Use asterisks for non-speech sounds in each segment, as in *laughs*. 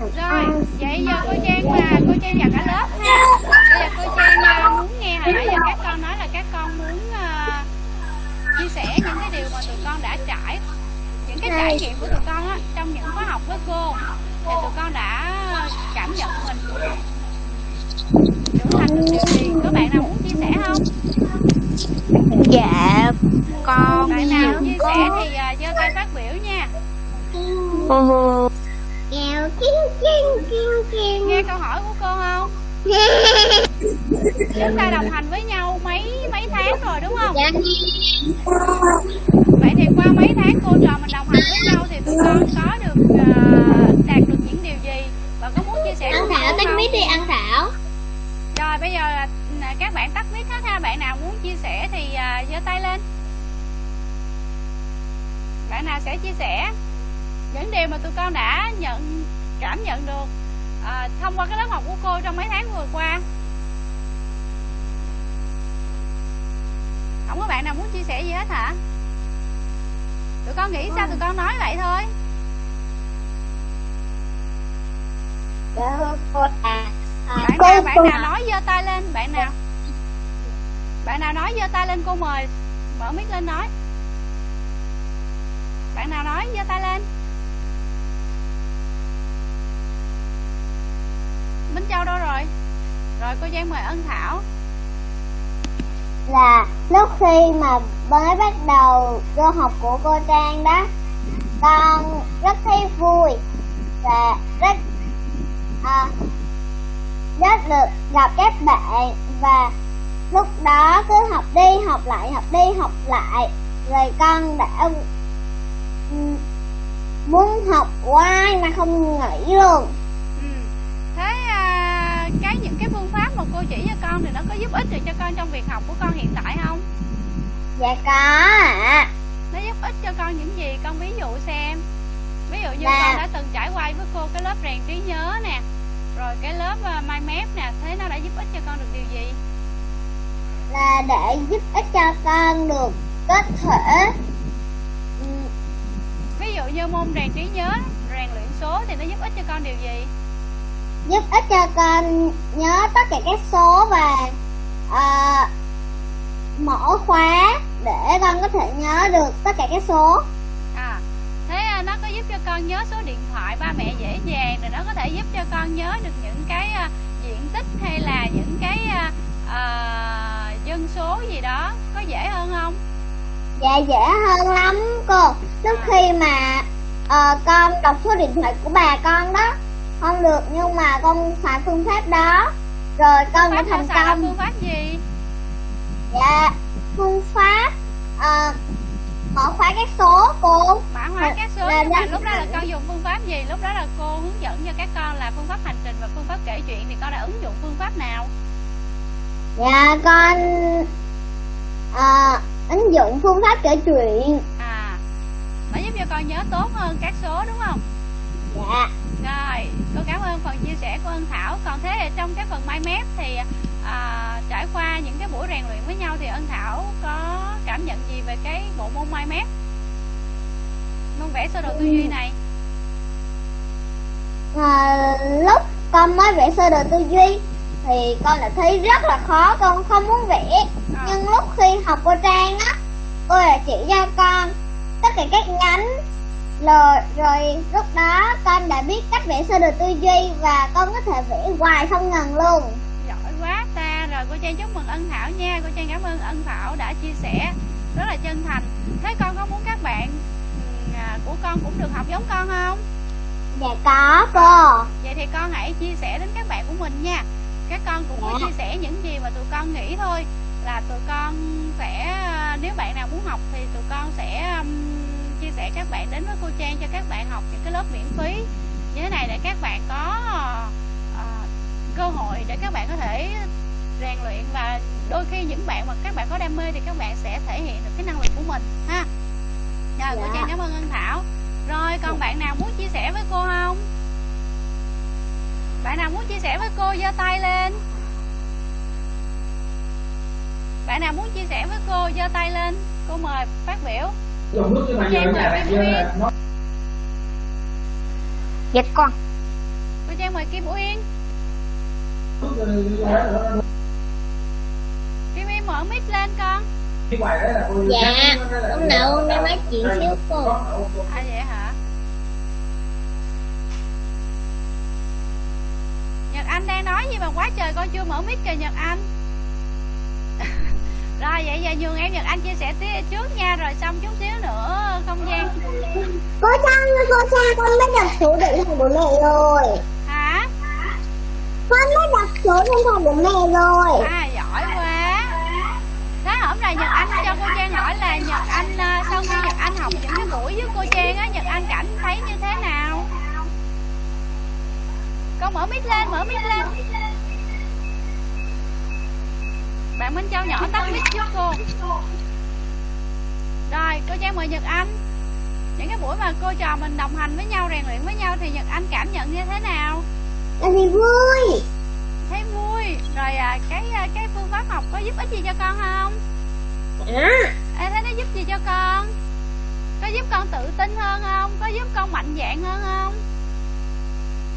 rồi vậy giờ cô trang và cô trang và cả lớp ha. Bây giờ cô trang à, muốn nghe hồi nãy giờ các con nói là các con muốn à, chia sẻ những cái điều mà tụi con đã trải những cái trải nghiệm của tụi con á trong những khóa học với cô. Thì tụi con đã cảm nhận mình. Trưởng thành được điều gì có bạn nào muốn chia sẻ không? Dạ con bạn nào chia sẻ thì à, giơ tay phát biểu nha Nghèo kiên kiên kiên kiên nghe câu hỏi của cô không? *laughs* Chúng ta đồng hành với nhau mấy mấy tháng rồi đúng không? Dạ. Vậy thì qua mấy tháng cô trò mình đồng hành với nhau thì tụi con có được à, đạt được những điều gì? Và có muốn chia sẻ Ăn Thảo tắt mic đi ăn Thảo. Rồi bây giờ là là các bạn tắt mic hết ha. Bạn nào muốn chia sẻ thì à, giơ tay lên. Bạn nào sẽ chia sẻ những điều mà tụi con đã nhận cảm nhận được à, thông qua cái lớp học của cô trong mấy tháng vừa qua. Không có bạn nào muốn chia sẻ gì hết hả? Tụi con nghĩ sao tụi con nói vậy thôi? Dạ cô à bạn nào bạn nào nói giơ tay lên bạn nào? Bạn nào nói giơ tay lên cô mời mở mic lên nói. Bạn nào nói giơ tay lên Minh Châu đâu rồi? Rồi cô Giang mời Ân Thảo. Là lúc khi mà mới bắt đầu vô học của cô Trang đó con rất thấy vui và rất à, rất được gặp các bạn. Và lúc đó cứ học đi học lại học đi học lại. Rồi con đã ừ, muốn học hoài mà không nghỉ luôn thế à, cái những cái phương pháp mà cô chỉ cho con thì nó có giúp ích được cho con trong việc học của con hiện tại không? Dạ có ạ. Nó giúp ích cho con những gì? Con ví dụ xem. Ví dụ như Dạ. con đã từng trải qua với cô cái lớp rèn trí nhớ nè rồi cái lớp uh, mind map nè thế nó đã giúp ích cho con được điều gì? Là để giúp ích cho con được có thể ừm, ví dụ như môn rèn trí nhớ rèn luyện số thì nó giúp ích cho con điều gì giúp ích cho con nhớ tất cả các số và à, mở khóa để con có thể nhớ được tất cả các số. À thế à, nó có giúp cho con nhớ số điện thoại ba mẹ dễ dàng rồi nó có thể giúp cho con nhớ được những cái à, diện tích hay là những cái à, à, dân số gì đó có dễ hơn không? Dạ dễ hơn lắm cô. Lúc khi mà ờ, con đọc số điện thoại của bà con đó không được nhưng mà con xài phương pháp đó. Rồi con đã thành công. phương pháp gì? Dạ phương pháp ờ, mở khóa các số cô. Mã hóa các số Là nhưng mà lúc đó là con dùng phương pháp gì? Lúc đó là cô hướng dẫn cho các con là phương pháp hành trình và phương pháp kể chuyện thì con đã ứng dụng phương pháp nào? Dạ con ờ, ứng dụng phương pháp kể chuyện. À nó giúp cho con nhớ tốt hơn các số đúng không dạ. Rồi cô cảm ơn phần chia sẻ của ân thảo. Còn thế thì trong cái phần mind map thì à, trải qua những cái buổi rèn luyện với nhau thì ân thảo có cảm nhận gì về cái bộ môn mind map môn vẽ sơ đồ tư duy này. À, lúc con mới vẽ sơ đồ tư duy thì con lại thấy rất là khó con không muốn vẽ. À. nhưng lúc khi học cô trang á cô lại chỉ cho con tất cả các nhánh rồi rồi lúc đó con đã biết cách vẽ sơ đồ tư duy và con có thể vẽ hoài không ngừng luôn. Giỏi quá ta. Rồi cô trang chúc mừng ân thảo nha. Cô trang cảm ơn ân thảo đã chia sẻ. Rất là chân thành. Thế con có muốn các bạn ừm, à, của con cũng được học giống con không? Dạ có cô. Vậy thì con hãy chia sẻ đến các bạn của mình nha. Các con cũng có Dạ. chia sẻ những gì mà tụi con nghĩ thôi. Là tụi con sẽ à, nếu bạn nào muốn học thì tụi con sẽ um, chia sẻ các bạn đến với cô Trang cho các bạn học những cái lớp miễn phí. Như thế này để các bạn có à, cơ hội để các bạn có thể rèn luyện và đôi khi những bạn mà các bạn có đam mê thì các bạn sẽ thể hiện được cái năng lực của mình ha. Rồi cô Dạ. Trang cảm ơn Ân Thảo. Rồi còn bạn nào muốn chia sẻ với cô không? Bạn nào muốn chia sẻ với cô giơ tay lên. Bạn nào muốn chia sẻ với cô giơ tay lên. Cô mời phát biểu dòng nước như giờ Nguyên. là nó dạ con. Trang mời Kim Uyên. Kim Uyên mở mic lên con. Dạ Hôm nào con đang nói chuyện xíu cô. À vậy hả? Nhật Anh đang nói gì mà quá trời con chưa mở mic kìa Nhật Anh Rồi vậy giờ nhường em Nhật Anh chia sẻ tiếp trước nha Rồi xong chút xíu nữa không gian. Cô Trang cô Trang con mới đặt số điện thoại của mẹ rồi. Hả? Con mới đặt số điện thoại của mẹ rồi. À giỏi quá. Đó hôm nay Nhật Anh cho cô Trang hỏi là Nhật Anh à, sau khi Nhật Anh học những cái buổi với cô Trang á Nhật Anh cảm thấy như thế nào? Con mở mic lên mở mic lên Bạn Minh Châu nhỏ tắt mic giúp cô. Rồi cô Trang mời Nhật Anh. Những cái buổi mà cô trò mình đồng hành với nhau Rèn luyện với nhau Thì Nhật Anh cảm nhận như thế nào? Là gì vui. Thấy vui. Rồi à, cái à, cái phương pháp học có giúp ích gì cho con không? À Ê, thế nó giúp gì cho con? Có giúp con tự tin hơn không? Có giúp con mạnh dạn hơn không?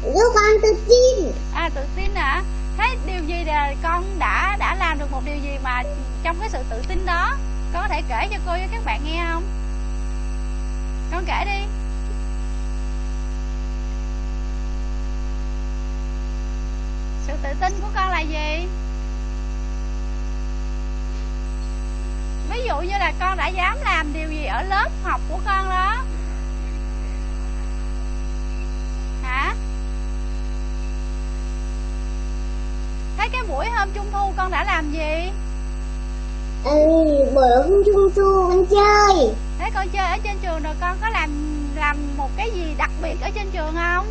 Giúp con tự tin. À tự tin hả thế điều gì là con đã đã làm được một điều gì mà trong cái sự tự tin đó? Con có thể kể cho cô với các bạn nghe không? Con kể đi. Sự tự tin của con là gì? Ví dụ như là con đã dám làm điều gì ở lớp học của con đó. Hả? Thấy cái buổi hôm trung thu con đã làm gì? Ừ, bữa hôm trung thu con chơi. Thế con chơi ở trên trường rồi con có làm làm một cái gì đặc biệt ở trên trường không?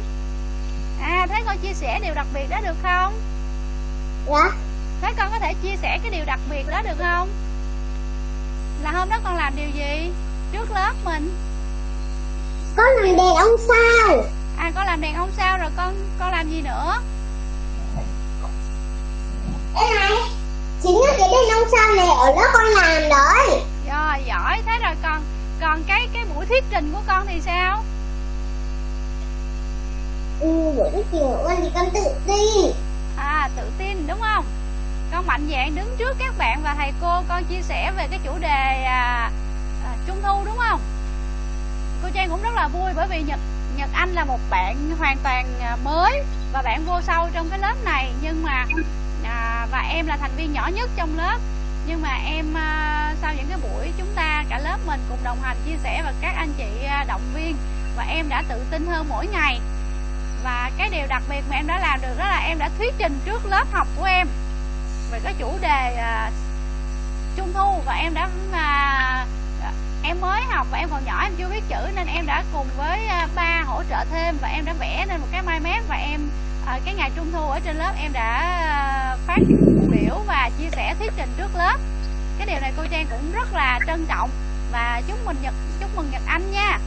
À thế con chia sẻ điều đặc biệt đó được không? Dạ. Thế con có thể chia sẻ cái điều đặc biệt đó được không? Là hôm đó con làm điều gì? Trước lớp mình. Con làm đèn ông sao? À con làm đèn ông sao rồi con con làm gì nữa Ê này Chính là cái đèn ông sao này ở đó con làm đấy rồi giỏi thế rồi còn còn cái cái buổi thuyết trình của con thì sao? Ừ, buổi thuyết trình của con thì con tự tin. À tự tin đúng không? Con mạnh dạn đứng trước các bạn và thầy cô con chia sẻ về cái chủ đề à, à, trung thu đúng không? Cô trang cũng rất là vui bởi vì nhật nhật anh là một bạn hoàn toàn à, mới và bạn vô sâu trong cái lớp này. Nhưng mà à, và em là thành viên nhỏ nhất trong lớp. Nhưng mà em à, sau những cái buổi chúng ta cả lớp mình cùng đồng hành chia sẻ và các anh chị à, động viên và em đã tự tin hơn mỗi ngày. Và cái điều đặc biệt mà em đã làm được đó là em đã thuyết trình trước lớp học của em về cái chủ đề à, trung thu. Và em đã à, em mới học và em còn nhỏ em chưa biết chữ nên em đã cùng với à, ba hỗ trợ thêm và em đã vẽ nên một cái mai mép và em à, cái ngày trung thu ở trên lớp em đã à, phát biểu và chia sẻ thuyết trình trước lớp. Cái điều này cô trang cũng rất là trân trọng và chúc mừng nhật chúc mừng nhật anh nha.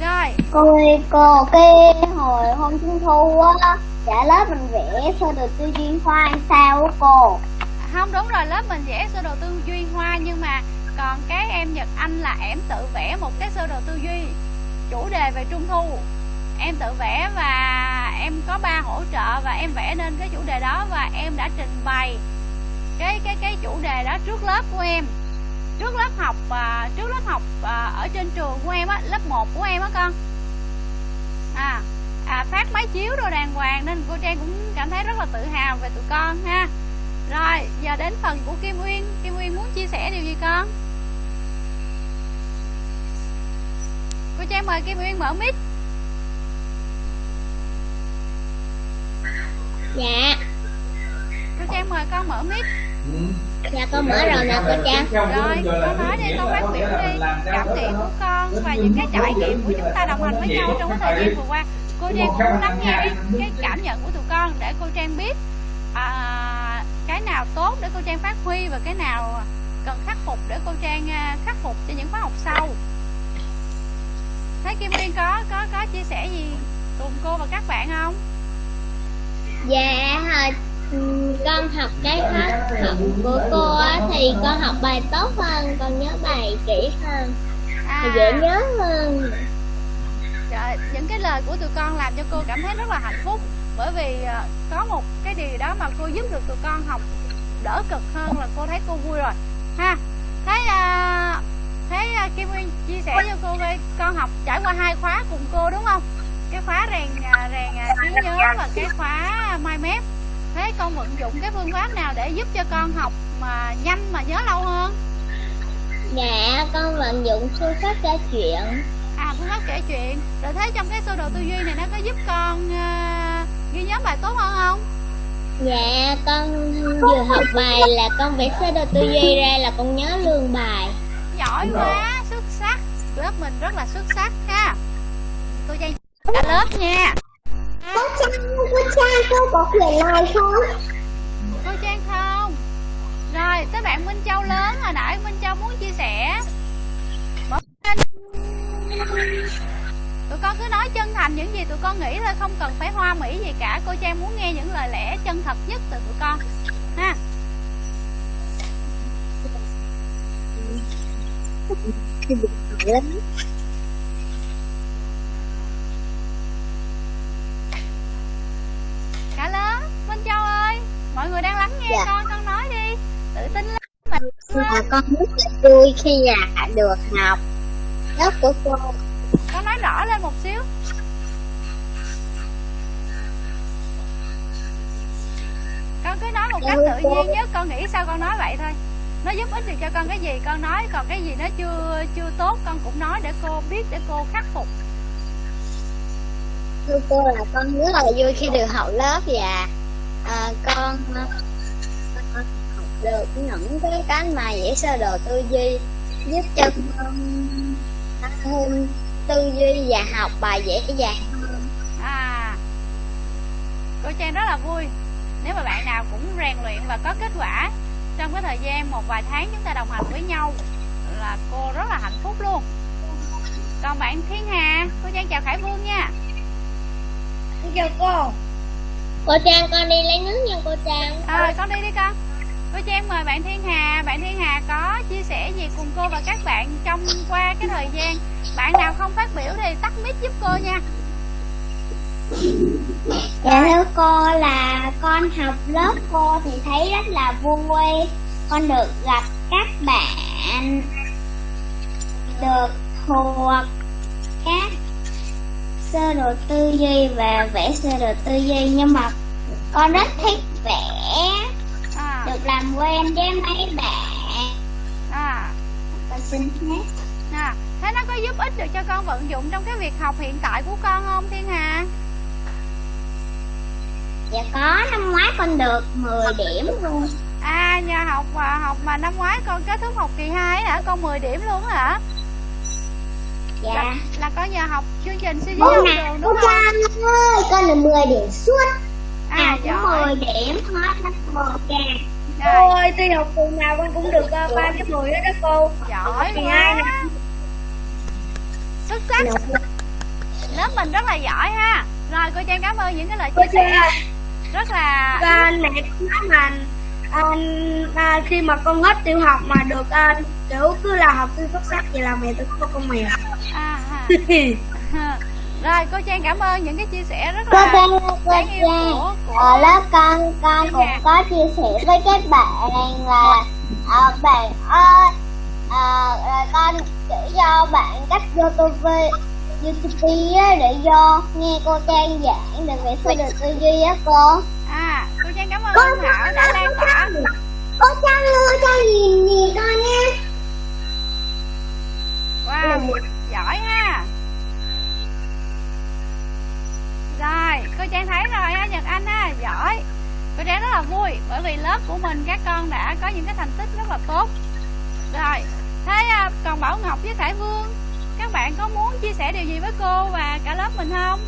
Rồi. Cô ơi, cô cái hồi hôm trung thu á Cả lớp mình vẽ sơ đồ tư duyên hoa hay sao á cô? Không đúng rồi lớp mình vẽ sơ đồ tư duy hoa nhưng mà còn cái em Nhật Anh là em tự vẽ một cái sơ đồ tư duy chủ đề về trung thu em tự vẽ và em có ba hỗ trợ và em vẽ nên cái chủ đề đó và em đã trình bày cái cái cái chủ đề đó trước lớp của em. Trước lớp học à, trước lớp học à, ở trên trường của em á lớp 1 của em á con. À, à phát máy chiếu đồ đàng hoàng nên cô Trang cũng cảm thấy rất là tự hào về tụi con ha. Rồi giờ đến phần của Kim Uyên. Kim Uyên muốn chia sẻ điều gì con? Cô Trang mời Kim Uyên mở mic. Dạ. Cô Trang mời con mở mic. Dạ con mở rồi nè cô Trang. Rồi con nói đi con phát biểu đi. cảm nghĩ của con và những cái trải nghiệm của chúng ta đồng hành với nhau trong cái thời gian vừa qua. Cô Trang cũng lắng nghe cái, cái cảm nhận của tụi con để cô Trang biết à, cái nào tốt để cô Trang phát huy và cái nào cần khắc phục để cô Trang à, khắc phục cho những khóa học sau. Thấy Kim Uyên có có có chia sẻ gì cùng cô và các bạn không Dạ ừ, con học cái khóa học của cô á thì con học bài tốt hơn, con nhớ bài kỹ hơn, à, dễ nhớ hơn. Trời, những cái lời của tụi con làm cho cô cảm thấy rất là hạnh phúc. Bởi vì à, có một cái điều đó mà cô giúp được tụi con học đỡ cực hơn là cô thấy cô vui rồi. Ha thấy à, thấy à, Kim Nguyên chia sẻ cho cô với con học trải qua hai khóa cùng cô đúng không cái khóa rèn à, rèn à, trí nhớ và cái khóa mai mép thế con vận dụng cái phương pháp nào để giúp cho con học mà nhanh mà nhớ lâu hơn? Dạ, con vận dụng phương pháp kể chuyện. À phương pháp kể chuyện. Rồi thấy trong cái sơ đồ tư duy này nó có giúp con à, ghi nhớ bài tốt hơn không? Dạ, con vừa học bài là con vẽ sơ đồ tư duy ra là con nhớ luôn bài. Giỏi quá xuất sắc. Lớp mình rất là xuất sắc ha. Cô cả lớp nha. Cô Trang, cô Trang, cô có quyển này không? cô trang không? Rồi tới bạn minh châu lớn hồi nãy minh châu muốn chia sẻ. Lên. tụi con cứ nói chân thành những gì tụi con nghĩ thôi không cần phải hoa mỹ gì cả. Cô trang muốn nghe những lời lẽ chân thật nhất từ tụi con. Ha. Lắm cả lớp minh châu ơi mọi Dạ. con con nói đi. Tự tin lên mà. Mà con rất là vui khi là được học. Lớp của cô. Con nói rõ lên một xíu. Con cứ nói một cách tự nhiên nhất con nghĩ sao con nói vậy thôi. Nó giúp ích được cho con cái gì con nói. Còn cái gì nó chưa chưa tốt con cũng nói để cô biết để cô khắc phục. Thưa cô là con rất là vui khi được học lớp và à, con, à, được những cái cái mà vẽ sơ đồ tư duy giúp cho con hơn tư duy và học bài dễ dàng à cô trang rất là vui. Nếu mà bạn nào cũng rèn luyện và có kết quả trong cái thời gian một vài tháng chúng ta đồng hành với nhau là cô rất là hạnh phúc luôn. Còn bạn thiên hà cô trang chào khải vương nha. Chào cô. Cô Trang con đi lấy nước nha cô Trang. à, con đi đi con cô trang mời bạn thiên hà. Bạn thiên hà có chia sẻ gì cùng cô và các bạn trong qua cái thời gian? Bạn nào không phát biểu thì tắt mic giúp cô nha. Dạ thưa cô là con học lớp cô thì thấy rất là vui. Con được gặp các bạn, Được thuộc các sơ đồ tư duy và vẽ sơ đồ tư duy. Nhưng mà con rất thích vẽ à, Được làm quen với mấy bạn. À, Con xin hết à. thế nó có giúp ích được cho con vận dụng trong cái việc học hiện tại của con không thiên hà? Dạ có năm ngoái con được 10 điểm luôn. À nhờ học và học mà năm ngoái con kết thúc học kỳ 2 hả? Con 10 điểm luôn hả? Dạ. Là, là con nhờ học chương trình suy Cô học đường đúng không? Trang ơi, con được 10 điểm suốt à À, giỏi. 10 điểm hết lớp 1 kìa rồi. Cô ơi, thi học tuần nào con cũng được uh, 3 cái 10 hết đó cô. Giỏi nè. quá. xuất sắc. Lớp mình rất là giỏi ha. Rồi cô trang cảm ơn những cái lời chia sẻ. rất là à, mẹ nói mà à, à, khi mà con hết tiểu học mà được à, kiểu cứ là học sinh xuất sắc vậy là mẹ tôi có con mèo. À, ha. *laughs* rồi cô trang cảm ơn những cái chia sẻ rất Cô là Trang cô đáng yêu Trang của của Ở lớp con, con Thiên cũng có chia sẻ với các bạn là à, Bạn ơi, à, là con chỉ cho bạn cách YouTube YouTube á, để vô nghe cô Trang giảng để vẽ sơ đồ tư duy á cô. À cô trang cảm ơn ông thảo đã lan tỏa. Cô Trang ơi, cho nhìn nhìn con nha. Wow giỏi ha rồi, cô trang thấy rồi ha, nhật anh ha, giỏi. Cô trang rất là vui, bởi vì lớp của mình các con đã có những cái thành tích rất là tốt. Rồi, thế à, còn bảo ngọc với khải vương, các bạn có muốn chia sẻ điều gì với cô và cả lớp mình không?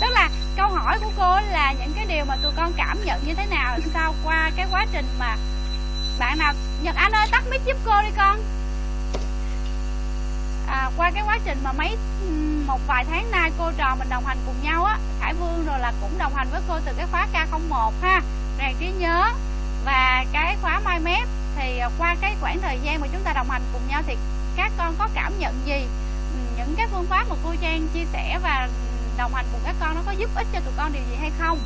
Tức là câu hỏi của cô là những cái điều mà tụi con cảm nhận như thế nào sau qua cái quá trình mà bạn nào, nhật anh ơi, tắt mic giúp cô đi con à, qua cái quá trình mà mấy một vài tháng nay cô trò mình đồng hành cùng nhau á Khải Vương rồi là cũng đồng hành với cô từ cái khóa K01 ha. Rèn trí nhớ và cái khóa Mai Mép thì à, qua cái khoảng thời gian mà chúng ta đồng hành cùng nhau thì các con có cảm nhận gì? Những cái phương pháp mà cô Trang chia sẻ và đồng hành cùng các con nó có giúp ích cho tụi con điều gì hay không?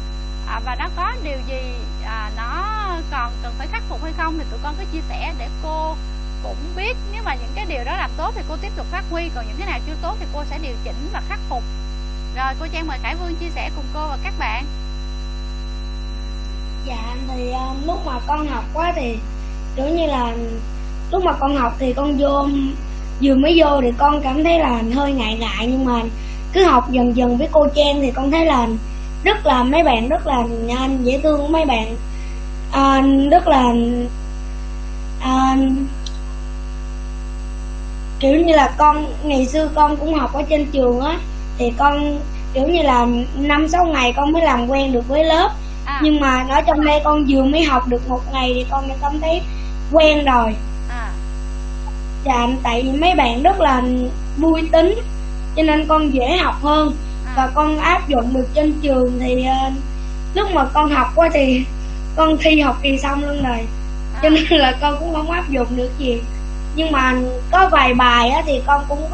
À, và nó có điều gì à, nó còn cần phải khắc phục hay không thì tụi con cứ chia sẻ để cô cũng biết nếu mà những cái điều đó làm tốt thì cô tiếp tục phát huy còn những cái nào chưa tốt thì cô sẽ điều chỉnh và khắc phục. Rồi cô Trang mời Khải Vương chia sẻ cùng cô và các bạn. Dạ thì uh, lúc mà con học quá thì kiểu như là lúc mà con học thì con vô vừa mới vô thì con cảm thấy là hơi ngại ngại nhưng mà cứ học dần dần với cô Trang thì con thấy là rất là mấy bạn rất là nhanh dễ thương mấy bạn à, rất là à, kiểu như là con ngày xưa con cũng học ở trên trường á thì con kiểu như là năm sáu ngày con mới làm quen được với lớp à. nhưng mà ở trong đây con vừa mới học được một ngày thì con đã cảm thấy quen rồi à. dạ tại vì mấy bạn rất là vui tính cho nên con dễ học hơn à. và con áp dụng được trên trường thì uh, lúc mà con học quá thì con thi học kỳ xong luôn rồi à. cho nên là con cũng không áp dụng được gì nhưng mà có vài bài á thì con cũng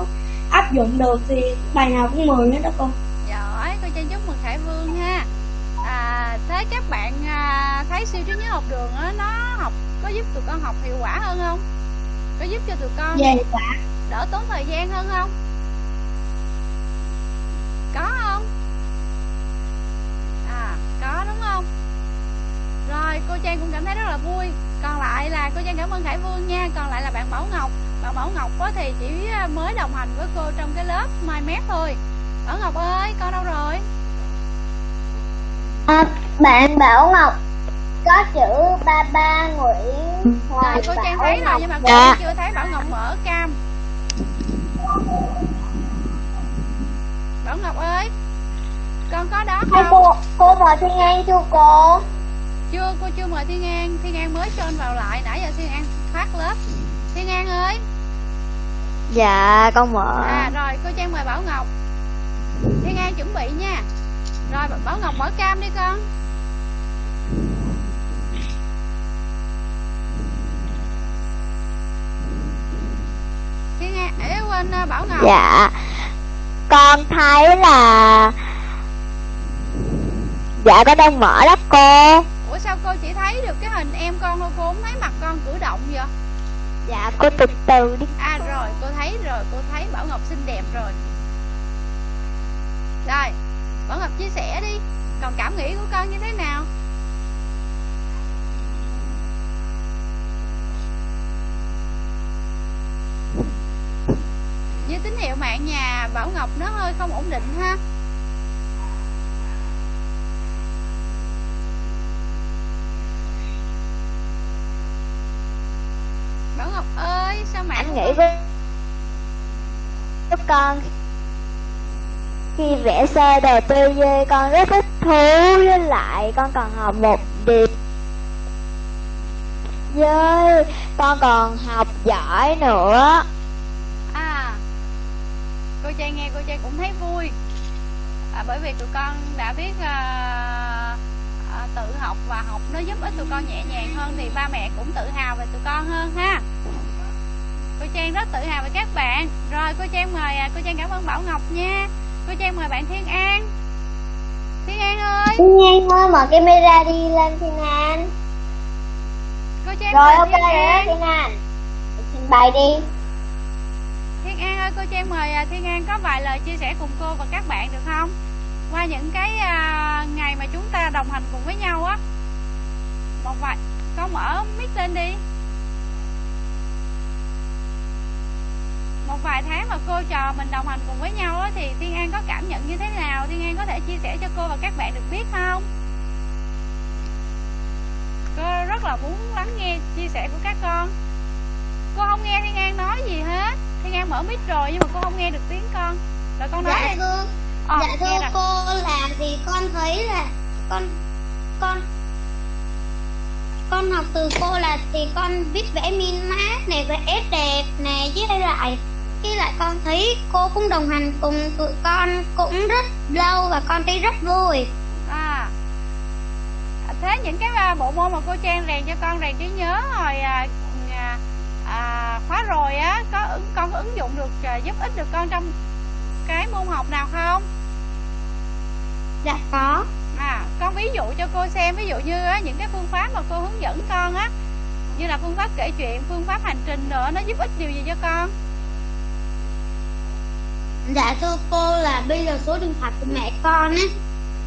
áp dụng được thì bài nào cũng mười hết đó con. Giỏi cô chân chúc mừng khải vương ha. À thế các bạn à, thấy siêu trí nhớ học đường á nó học có giúp tụi con học hiệu quả hơn không? Có giúp cho tụi con dạ, dạ. đỡ tốn thời gian hơn không? Có không? À có đúng không rồi cô trang cũng cảm thấy rất là vui. Còn lại là cô trang cảm ơn khải vương nha. Còn lại là bạn bảo ngọc. Bạn bảo ngọc có thì chỉ à, mới đồng hành với cô trong cái lớp mai mép thôi. Bảo ngọc ơi con đâu rồi? À, bạn bảo ngọc có chữ ba ba nguyễn ngoài rồi cô trang thấy rồi nhưng mà cô dạ. chưa thấy bảo ngọc mở cam. Bảo ngọc ơi con có đó không? cô cô mời thiên an chưa cô chưa cô chưa mời thiên an. Thiên an mới join vào lại. Nãy giờ thiên an phát lớp. Thiên an ơi. Dạ con mở. À rồi cô trang mời bảo ngọc. Thiên an chuẩn bị nha. Rồi bảo ngọc mở cam đi con. Thiên an để quên à, bảo ngọc. Dạ. Con thấy là dạ con đang mở đó cô ủa sao cô chỉ thấy được cái hình em con thôi cô không thấy mặt con cử động vậy? Dạ cô từ từ đi. À rồi cô thấy rồi cô thấy bảo ngọc xinh đẹp rồi. Rồi bảo ngọc chia sẻ đi còn cảm nghĩ của con như thế nào? Như tín hiệu mạng nhà bảo ngọc nó hơi không ổn định ha bảo ngọc ơi sao mạng anh nghĩ với con. Khi vẽ xe đồ tư duy con rất thích thú với lại con còn học một điệp với con còn học giỏi nữa. À cô trai nghe cô trai cũng thấy vui. À, bởi vì tụi con đã biết à, à, tự học và học nó giúp ích tụi con nhẹ nhàng hơn thì ba mẹ cũng tự hào về tụi con hơn ha cô trang rất tự hào về các bạn. Rồi cô trang mời à, cô trang cảm ơn bảo ngọc nha. Cô trang mời bạn thiên an. Thiên an ơi! Thiên an ơi mở camera đi lên thiên an. Cô trang rồi ok rồi đó thiên an. Trình bày đi. Thiên an ơi cô trang mời à, thiên an có vài lời chia sẻ cùng cô và các bạn được không? Qua những cái uh, ngày mà chúng ta đồng hành cùng với nhau á. Một vài con mở mic lên đi một vài tháng mà cô trò mình đồng hành cùng với nhau á, thì Thiên An có cảm nhận như thế nào? Thiên An có thể chia sẻ cho cô và các bạn được biết không? Cô rất là muốn lắng nghe chia sẻ của các con. Cô không nghe Thiên An nói gì hết. Thiên An mở mic rồi nhưng mà cô không nghe được tiếng con. Rồi con nói dạ thưa ờ, dạ thưa cô là vì con thấy là con con con học từ cô là thì con biết vẽ min mát này vẽ đẹp nè với lại với lại con thấy cô cũng đồng hành cùng tụi con cũng rất lâu và con thấy rất vui. À. Thế những cái à, bộ môn mà cô trang rèn cho con rèn trí nhớ hồi à, à, à, khóa rồi á có con có ứng dụng được à, giúp ích được con trong cái môn học nào không? Dạ có. À con ví dụ cho cô xem ví dụ như á, những cái phương pháp mà cô hướng dẫn con á như là phương pháp kể chuyện phương pháp hành trình nữa nó giúp ích điều gì cho con dạ thưa cô là bây giờ số điện thoại của mẹ con á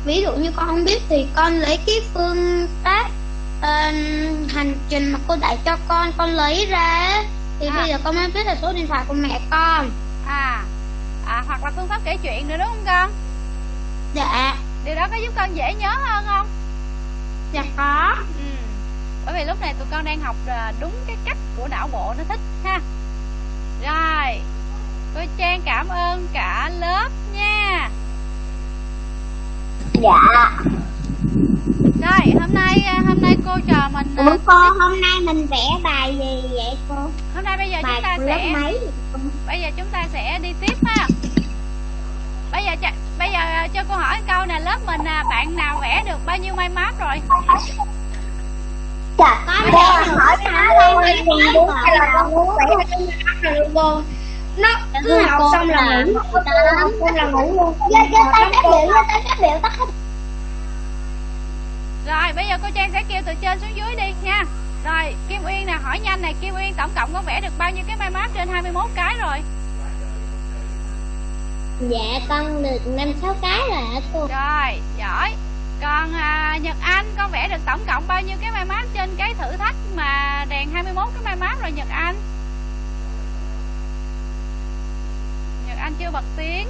ví dụ như con không biết thì con lấy cái phương pháp uh, hành trình mà cô dạy cho con con lấy ra thì à. bây giờ con mới biết là số điện thoại của mẹ con. À. À hoặc là phương pháp kể chuyện nữa đúng không con? Dạ. Điều đó có giúp con dễ nhớ hơn không? Dạ có. Ừ. bởi vì lúc này tụi con đang học à, đúng cái cách của não bộ nó thích ha. Rồi cô trang cảm ơn cả lớp nha. Dạ. Rồi hôm nay à, hôm nay cô trò mình à, Ủa cô hôm nay mình vẽ bài gì vậy cô? Hôm nay bây giờ bài chúng ta sẽ mấy bây giờ chúng ta sẽ đi tiếp ha. Bây giờ bây giờ à, cho cô hỏi câu nè lớp mình à, bạn nào vẽ được bao nhiêu may map rồi? Dạ, có vẽ hỏi nó lên thì đúng là con muốn vẽ cô nó cứ học xong là ngủ. học xong là ngủ luôn. Giơ giơ tay phát biểu giơ tay phát biểu tắt rồi bây giờ cô Trang sẽ kêu từ trên xuống dưới đi nha. Rồi Kim Uyên nè hỏi nhanh này Kim Uyên tổng cộng con vẽ được bao nhiêu cái may map trên 21 cái rồi? Dạ con được 5-6 cái rồi hả cô? Rồi giỏi. Còn à, Nhật Anh con vẽ được tổng cộng bao nhiêu cái may map trên cái thử thách mà đèn 21 cái may map rồi Nhật Anh Anh chưa bật tiếng.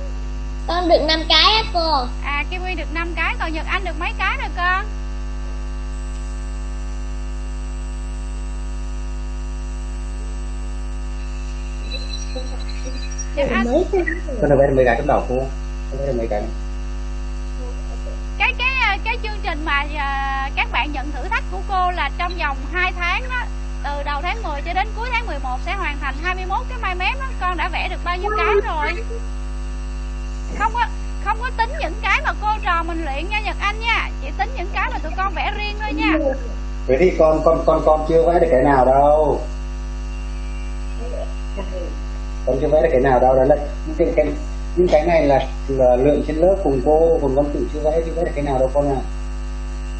Con được 5 cái á cô. À Kim Uyên được 5 cái Còn Nhật Anh được mấy cái rồi con? Dạ, con được mấy cái trong đầu cô? Con được mấy cái cái cái à, cái chương trình mà à, các bạn nhận thử thách của cô là trong vòng 2 tháng đó từ đầu tháng 10 cho đến cuối tháng 11 sẽ hoàn thành 21 cái mai mép đó con đã vẽ được bao nhiêu cái rồi? Không có không có tính những cái mà cô trò mình luyện nha Nhật Anh nha. Chỉ tính những cái mà tụi con vẽ riêng thôi nha. Vậy thì con con con con chưa vẽ được cái nào đâu. Con chưa vẽ được cái nào đâu. Đó là những cái, cái những cái này là, là lượng trên lớp cùng cô còn con tự chưa vẽ chưa vẽ được cái nào đâu con à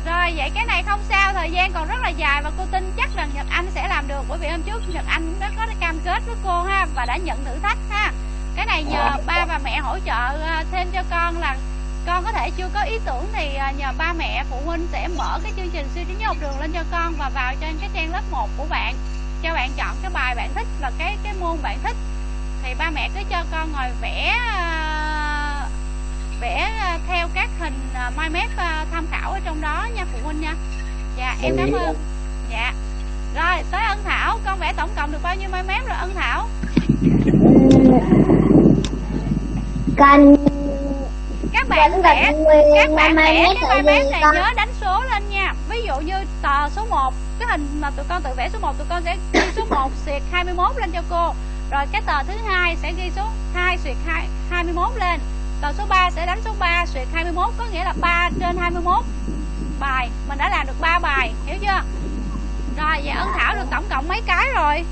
rồi vậy cái này không sao thời gian còn rất là dài và cô tin chắc rằng Nhật Anh sẽ làm được. Bởi vì hôm trước Nhật Anh cũng đã có cam kết với cô ha và đã nhận thử thách ha. Cái này nhờ ba và mẹ hỗ trợ ờ, thêm cho con là con có thể chưa có ý tưởng thì ờ, nhờ ba mẹ phụ huynh sẽ mở cái chương trình siêu trí nhớ học đường lên cho con và vào trên cái trang lớp 1 của bạn. Cho bạn chọn cái bài bạn thích và cái cái môn bạn thích. Thì ba mẹ cứ cho con ngồi vẽ uh, vẽ uh, theo các hình uh, mind map uh, tham khảo ở trong đó nha phụ huynh nha. Dạ em cảm ơn. Dạ. Rồi tới ân thảo. Con vẽ tổng cộng được bao nhiêu mind map rồi ân thảo? Con các bạn vẽ các bạn vẽ cái mind map này nhớ đánh số lên nha. Ví dụ như tờ số 1 cái hình mà tụi con tự vẽ số 1 tụi con sẽ ghi số 1 xịt 21 lên cho cô. Rồi cái tờ thứ hai sẽ ghi số 2 xuyệt 2, 21 lên tờ số 3 sẽ đánh số 3 xuyệt 21 có nghĩa là 3 trên 21 bài mình đã làm được 3 bài hiểu chưa? Rồi vậy ân thảo được tổng cộng mấy cái rồi?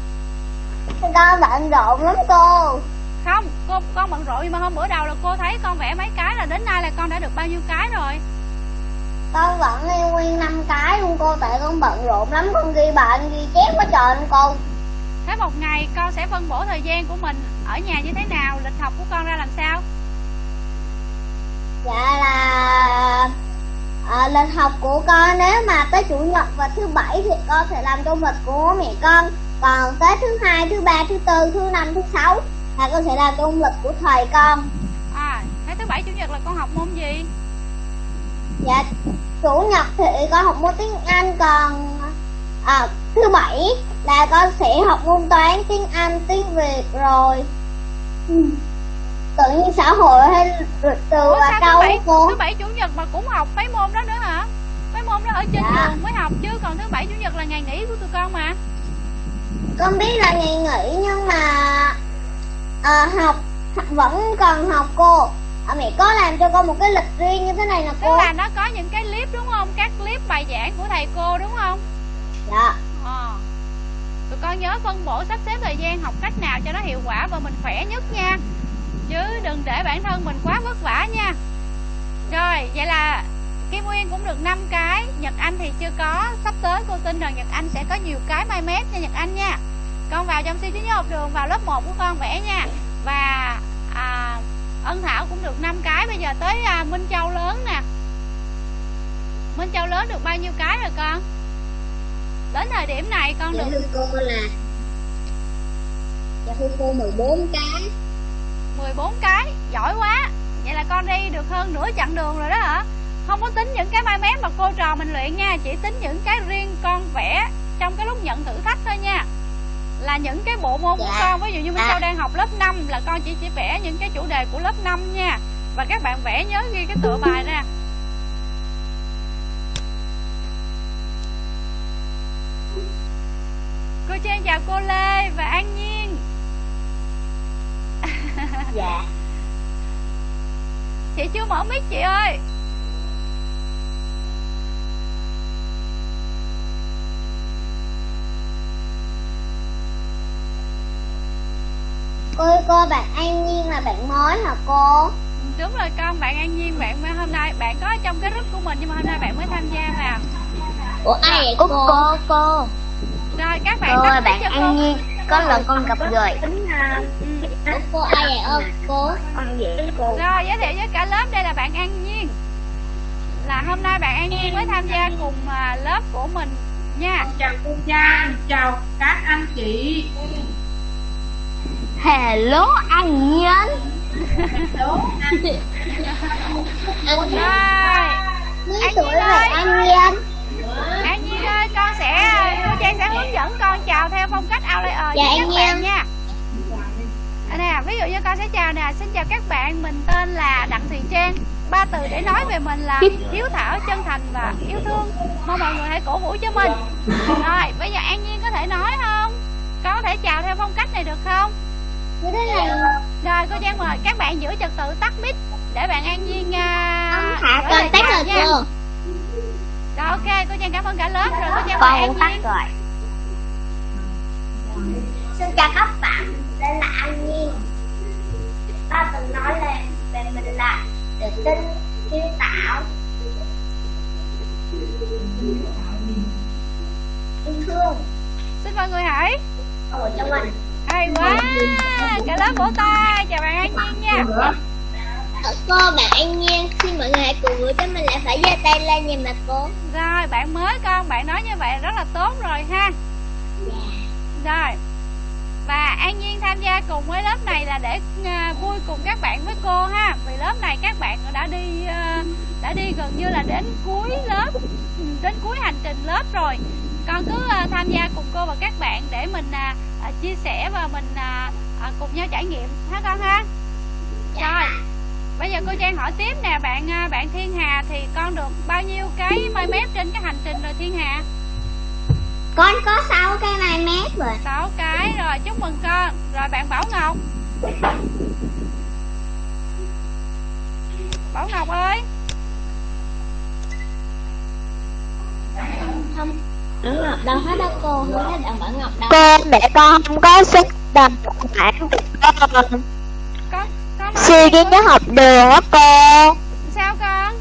Con bận rộn lắm cô. Không cô con bận rộn nhưng mà hôm bữa đầu là cô thấy con vẽ mấy cái là đến nay là con đã được bao nhiêu cái rồi? Con vẫn ghi nguyên năm cái luôn cô tại con bận rộn lắm con ghi bạn ghi chép quá trời luôn cô. Thế một ngày con sẽ phân bổ thời gian của mình ở nhà như thế nào? Lịch học của con ra làm sao? Dạ là à, lịch học của con nếu mà tới chủ nhật và thứ bảy thì con sẽ làm công lịch của mẹ con. Còn tới thứ hai thứ ba thứ tư thứ năm thứ sáu là con sẽ làm công lịch của thầy con. À thế thứ bảy chủ nhật là con học môn gì? Dạ chủ nhật thì con học môn tiếng anh còn à, thứ bảy là con sẽ học môn toán tiếng anh tiếng việt rồi. Ừ. tự nhiên xã hội hay lịch từ và câu thứ bảy, cô thứ bảy chủ nhật mà cũng học mấy môn đó nữa hả? Mấy môn đó ở trên dạ. trường mới học chứ còn thứ bảy chủ nhật là ngày nghỉ của tụi con mà. Con biết là ngày nghỉ nhưng mà à, học vẫn còn học cô. À, mẹ có làm cho con một cái lịch riêng như thế này nè cô? tức là nó có những cái clip đúng không? Các clip bài giảng của thầy cô đúng không? Dạ. À. tụi con nhớ phân bổ sắp xếp thời gian học cách nào cho nó hiệu quả và mình khỏe nhất nha chứ đừng để bản thân mình quá vất vả nha. Rồi vậy là Kim Nguyên cũng được 5 cái. Nhật Anh thì chưa có. Sắp tới cô tin rằng Nhật Anh sẽ có nhiều cái mai mép nha Nhật Anh nha. Con vào trong siêu trí nhớ học đường vào lớp 1 của con vẽ nha. Và à, Ân Thảo cũng được 5 cái. Bây giờ tới à, Minh Châu lớn nè. Minh Châu lớn được bao nhiêu cái rồi con? Đến thời điểm này con dạ được cô là Dạ thưa cô 14 cái 14 cái. Giỏi quá. Vậy là con đi được hơn nửa chặng đường rồi đó hả? Không có tính những cái mai mép mà cô trò mình luyện nha Chỉ tính những cái riêng con vẽ Trong cái lúc nhận thử thách thôi nha. Là những cái bộ môn của Dạ. con Ví dụ như Minh À. Châu đang học lớp 5 Là con chỉ chỉ vẽ những cái chủ đề của lớp 5 nha. Và các bạn vẽ nhớ ghi cái tựa bài ra. Cô Trang chào cô Lê và An Nhiên Dạ Chị chưa mở mic chị ơi Cô ơi cô bạn An Nhiên là bạn mới hả cô? Đúng rồi con, bạn An Nhiên, bạn mới hôm nay bạn có ở trong cái group của mình nhưng mà hôm nay bạn mới tham gia vào. Ủa ai vậy Cô cô? cô cô Rồi các bạn Cô tắt ơi mic bạn cho cô. An Nhiên Có lần con gặp rồi Ừ. Ủa cô ai vậy ơ cô? Con dễ cô Rồi giới thiệu với cả lớp đây là bạn An Nhiên. Là hôm nay bạn An Nhiên mới tham gia cùng à, lớp của mình nha. chào cô Trang, chào các anh chị. Hello anh Nhiên Hello, anh Anh Rồi, An tuổi Nhiên ơi. anh Nhiên? Con sẽ cô Trang sẽ hướng dẫn con chào theo phong cách outlayer Dạ, với các bạn nha. Nè, ví dụ như con sẽ chào nè, xin chào các bạn, mình tên là Đặng Thùy Trang. Ba từ để nói về mình là hiếu thảo, chân thành và yêu thương. Mong mọi người hãy cổ vũ cho mình. Rồi, bây giờ An Nhiên có thể nói không? Con có thể chào theo phong cách này được không? Rồi, cô Trang mời các bạn giữ trật tự tắt mic để bạn An Nhiên uh, Hả con tắt rồi cô Rồi, ok, cô Trang cảm ơn cả lớp. Rồi cô Trang mời cũng tắt Nhiên. rồi. Xin chào các bạn Đây là An Nhiên Ba từng nói là về mình là tự tin, hiếu thảo Yêu thương. Xin mọi người hãy. Ở trong mình. Hay quá, cả lớp vỗ tay, chào bạn An Nhiên nha. Ờ, Cô bạn An Nhiên Xin mọi người hãy cùng vui cho mình lại phải giơ tay lên nhìn mặt cô Rồi, bạn mới con, bạn nói như vậy rất là tốt rồi ha. Rồi. Và An Nhiên tham gia cùng với lớp này là để à, vui cùng các bạn với cô ha. Vì lớp này các bạn đã đi à, đã đi gần như là đến cuối lớp, đến cuối hành trình lớp rồi. Con cứ à, tham gia cùng cô và các bạn để mình chia sẻ và mình cùng nhau trải nghiệm ha con ha. Rồi. Bây giờ cô Trang hỏi tiếp nè bạn à, bạn Thiên Hà thì con được bao nhiêu cái mai mép trên cái hành trình rồi Thiên Hà? Con có 6 cái mai mép rồi. 6 cái rồi chúc mừng con. Rồi bạn Bảo Ngọc. Bảo Ngọc ơi. Không. Bảo Ngọc đâu hết đó cô Không thấy bạn Bảo Ngọc đâu. Cô mẹ con không có sức bản của con Duy con? nhất học đường á cô Sao con?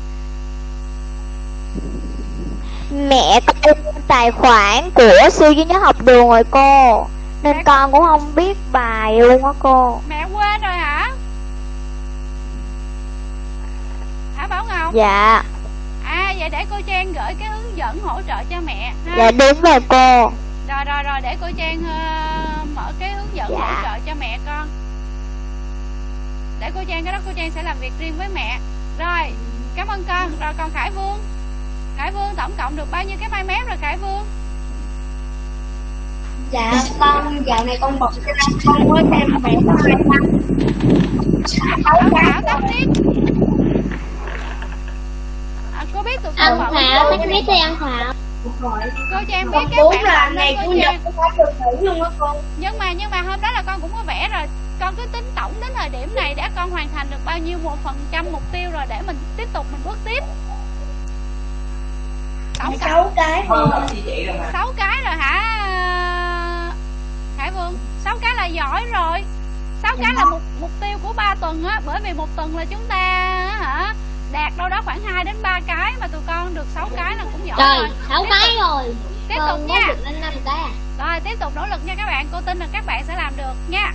Mẹ con tài khoản của siêu duy nhất học đường rồi cô. Nên Mẹ- con cũng không biết bài luôn á cô. Mẹ quên rồi hả? Hả Bảo Ngọc? Dạ. À vậy để cô Trang gửi cái hướng dẫn hỗ trợ cho mẹ ha. Dạ đúng rồi cô. Rồi rồi rồi để cô Trang ờ, mở cái hướng dẫn Dạ. hỗ trợ cho mẹ con Để cô Trang cái đó cô Trang sẽ làm việc riêng với mẹ. Rồi cảm ơn con. Rồi còn Khải Vương. Khải Vương tổng cộng được bao nhiêu cái mai mép rồi Khải Vương? Dạ con dạo này con bật cho nên con mới thêm vẽ có hai năm Bảo Thảo tắt mic à, Cô biết tụi Ăn con bận Thảo Tắt mic đi ăn Thảo Cô Trang biết con các bạn là ngày chủ nhật con phải được nghỉ luôn á cô. Nhưng mà nhưng mà hôm đó là con cũng có vẽ rồi. Con cứ tính tổng đến thời điểm này đã con hoàn thành được bao nhiêu một phần trăm mục tiêu rồi để mình tiếp tục mình bước tiếp. Tổng sáu cái 6 cái rồi hả? Khải Vương 6 cái là giỏi rồi. Sáu cái là mục mục tiêu của 3 tuần á. Bởi vì một tuần là chúng ta hả đạt đâu đó khoảng 2 đến 3 cái mà tụi con được 6 cái là cũng giỏi Trời, rồi. 6 cái rồi. Tiếp Con tục nha. lên 5 cái à rồi tiếp tục nỗ lực nha các bạn. Cô tin là các bạn sẽ làm được nha.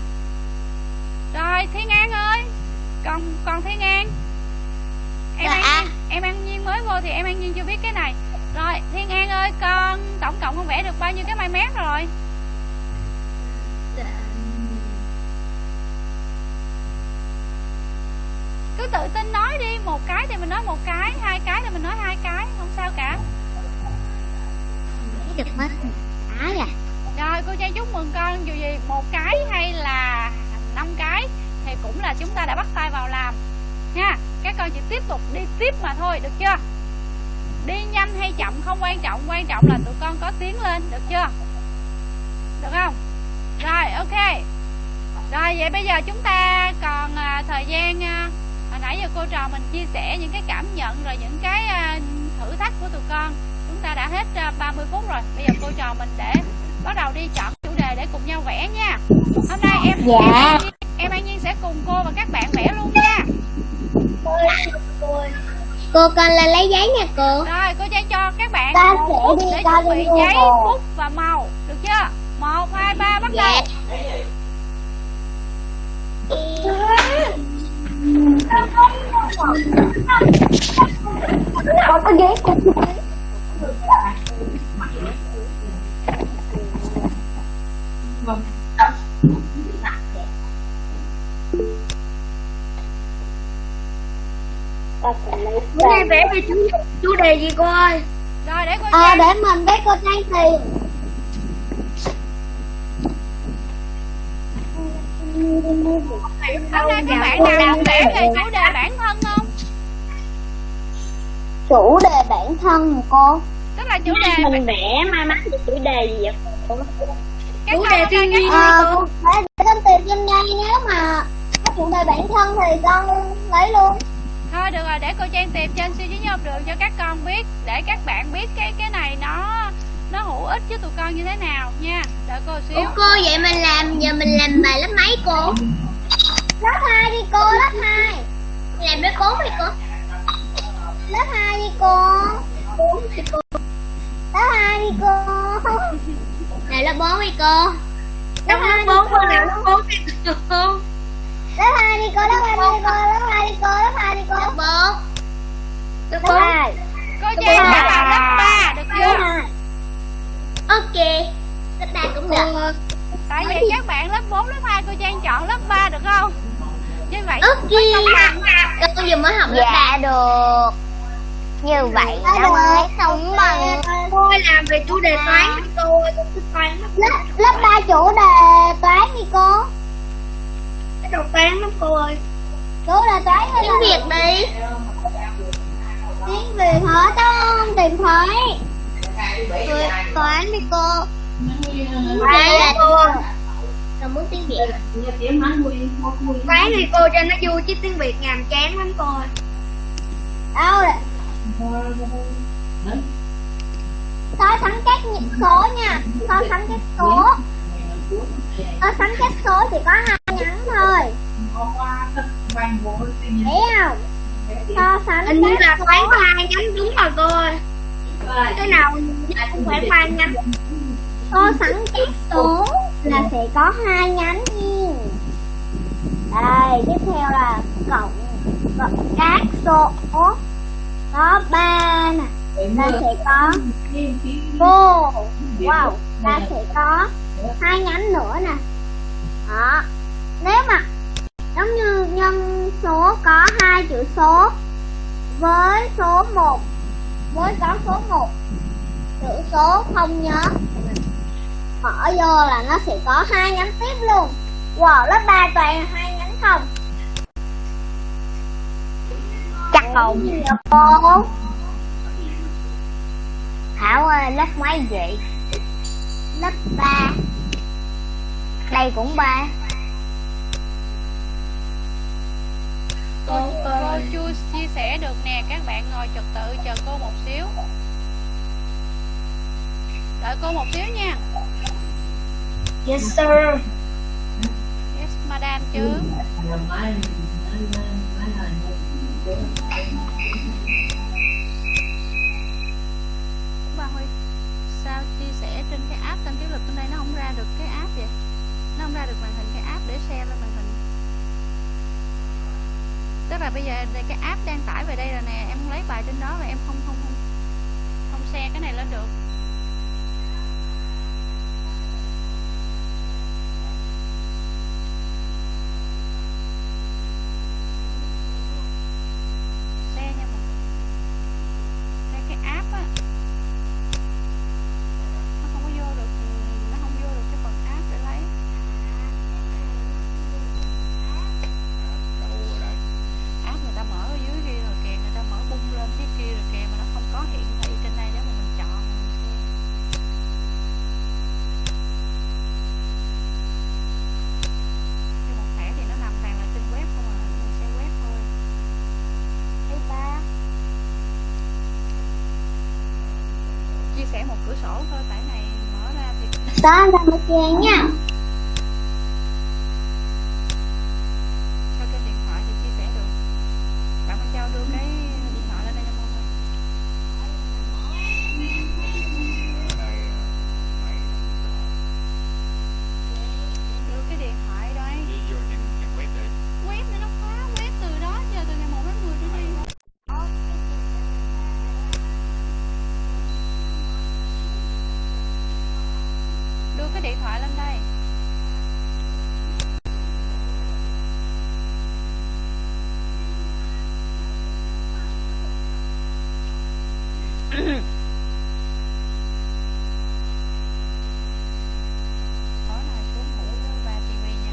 Rồi thiên an ơi. Còn còn thiên an em Dạ. an em an nhiên mới vô thì em an nhiên chưa biết cái này. Rồi thiên an ơi con tổng cộng con vẽ được bao nhiêu cái mai mét rồi cứ tự tin nói đi một cái thì mình nói một cái hai cái thì mình nói hai cái không sao cả. Được mất cái à. Rồi cô Trang chúc mừng con dù gì một cái hay là năm cái thì cũng là chúng ta đã bắt tay vào làm. Nha các con chỉ tiếp tục đi tiếp mà thôi được chưa? Đi nhanh hay chậm không quan trọng quan trọng là tụi con có tiến lên được chưa? Được không? Rồi ok. Rồi vậy bây giờ chúng ta còn à, thời gian à, hồi nãy giờ cô trò mình chia sẻ những cái cảm nhận rồi những cái à, thử thách của tụi con. Chúng ta đã hết à, 30 phút rồi. Bây giờ cô trò mình để bắt đầu đi chọn chủ đề để cùng nhau vẽ nha. Hôm nay em Dạ. em, An Nhiên- em An Nhiên sẽ cùng cô và các bạn vẽ luôn nha. Cô con lên lấy giấy nha cô. Rồi cô Trang cho các bạn một sẽ phút đi để chuẩn bị giấy bút và màu. Được chưa? Một hai ba bắt Dạ. Đầu Con có giấy cô bữa nay vẽ về chủ chủ đề gì cô ơi? Rồi để cô Ờ Trang để mình với cô Trang tìm hôm nay các bạn nào vẽ về chủ đề bản thân không? Chủ đề bản thân cô? Tức là chủ đề Mình vẽ mai mắn được chủ đề gì vậy các chủ đề thiên nhiên Ờ, con để để con tìm trên ngay nếu mà có chủ đề bản thân thì con lấy luôn. Thôi được rồi để cô Trang tìm trên siêu trí nhớ học đường cho các con biết để các bạn biết cái cái này nó nó hữu ích với tụi con như thế nào nha. Đợi cô xíu. Ủa cô vậy mình làm giờ mình làm bài lớp mấy cô? Lớp 2 đi cô, lớp 2 Làm lớp 4 đi cô. Lớp 2 đi cô. 4 đi cô. Lớp 2 đi cô. Làm lớp 4 đi cô. Lớp lớp bốn cô. nào lớp bốn thì cô Lớp 2 đi cô, lớp 2 đi cô, lớp 2 đi cô, lớp 2 đi cô. Lớp 4 lớp Lớp bốn 2 cô Trang đã vào lớp 3 được chưa Ok Lớp 3 cũng được. Tại vì các bạn lớp 4, lớp 2 cô Trang chọn lớp 3 được không? Như vậy Ok. Con vừa mới học lớp 3 được. Như vậy nó mới không bằng. Cô ơi làm về chủ đề toán đi cô ơi con thích toán lắm. Lớp lớp ba chủ đề toán đi cô. Cái đầu toán lắm cô ơi. Chủ đề toán hay tiếng việt đi. Tiếng việt hả? Con tìm thấy Tôi toán đi cô toán là cô con muốn tiếng việt toán thì cô cho nó vui chứ tiếng việt nhàm chán lắm cô đâu rồi so sánh các những số nha so sánh các số so sánh các số thì có hai nhánh thôi. Thấy không? So sánh hình như các là toán có hai nhánh, đúng rồi, cô ơi cái nào cũng phải hai nhánh so sánh các số là sẽ có hai nhánh nha. Đây tiếp theo là cộng cộng các số. Có ba nè. Ta sẽ có cô wow ta sẽ có hai nhánh nữa nè. Đó. Nếu mà giống như nhân số có hai chữ số với số 1 với có số 1 chữ số không nhớ. Mở vô là nó sẽ có hai nhánh tiếp luôn. Wow lớp 3 toàn là hai nhánh không? Chắc không. Cô? Thảo ơi lớp mấy vậy? Lớp 3 đây cũng 3 cô cô chưa chia sẻ được nè các bạn ngồi trật tự chờ cô một xíu. Đợi cô một xíu nha. Yes sir. Yes ma madam chứ. Bà Huy sao chia sẻ trên cái app kênh tiếu lực bên đây nó không ra được cái app vậy? Nó không ra được màn hình cái app để share lên màn tức là bây giờ cái app đang tải về đây rồi nè, em lấy bài trên đó và em không không không không share cái này lên được. Đó ra một chén nha cho cái điện thoại thì chia sẻ được bạn Minh Châu đưa cái điện thoại lên đây cho con đưa cái điện thoại đây web để nó khóa web từ đó giờ từ ngày 1 đến 10 trở đi đưa cái điện thoại lên đây tối nay xuống ngủ với ba tivi nha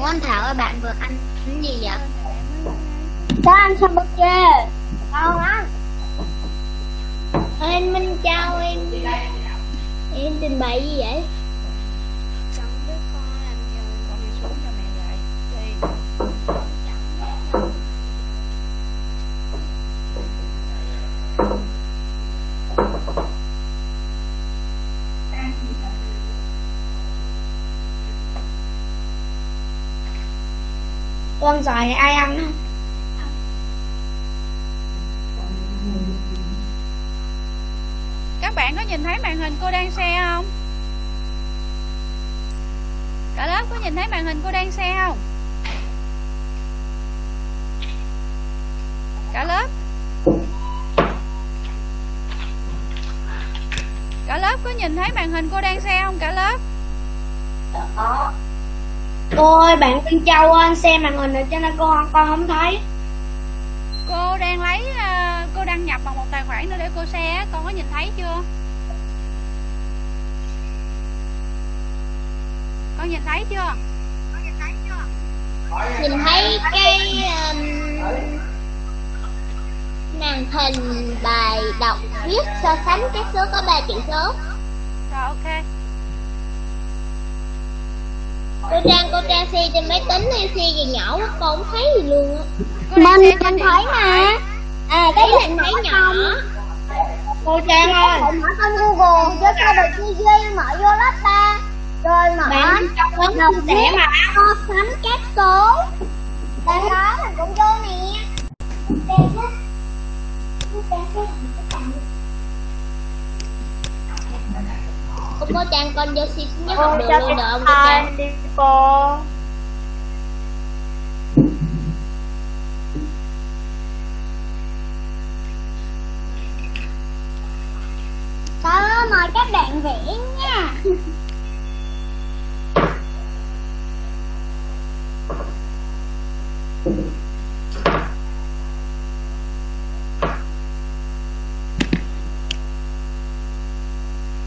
Ủa anh Thảo ơi bạn vừa ăn cái gì vậy? Có ăn hamburger Con ăn Anh Minh Châu em Em trình bày gì vậy? con đi xuống cho mẹ dạy đi con xoài này ai ăn không các bạn có nhìn thấy màn hình cô đang share không? Cả lớp có nhìn thấy màn hình cô đang share không? Cả lớp. Cả lớp có nhìn thấy màn hình cô đang share không? Cả lớp cô ơi bạn Minh Châu ơi, anh xem màn hình rồi cho nên cô con không thấy. Cô đang lấy à, cô đăng nhập bằng một tài khoản nữa để cô share con có nhìn thấy chưa? Con nhìn thấy chưa? Nhìn thấy cái um, màn hình bài đọc viết so sánh các số có 3 chữ số. Rồi ok Cô Trang, cô Trang xe trên máy tính hay xe gì nhỏ quá cô không thấy gì luôn á. Mình, mình thấy mà. À cái điện thấy nhỏ. Cô Trang ơi. Mở con Google cho cô được chi mở vô lớp 3 Rồi mở lớn đọc viết mà. so sánh các số. Đang đó mình cũng vô nè Cô cô Trang con vô xin nhớ học đường luôn được không cô Trang? đi cô Đó, mời các bạn vẽ nha *laughs*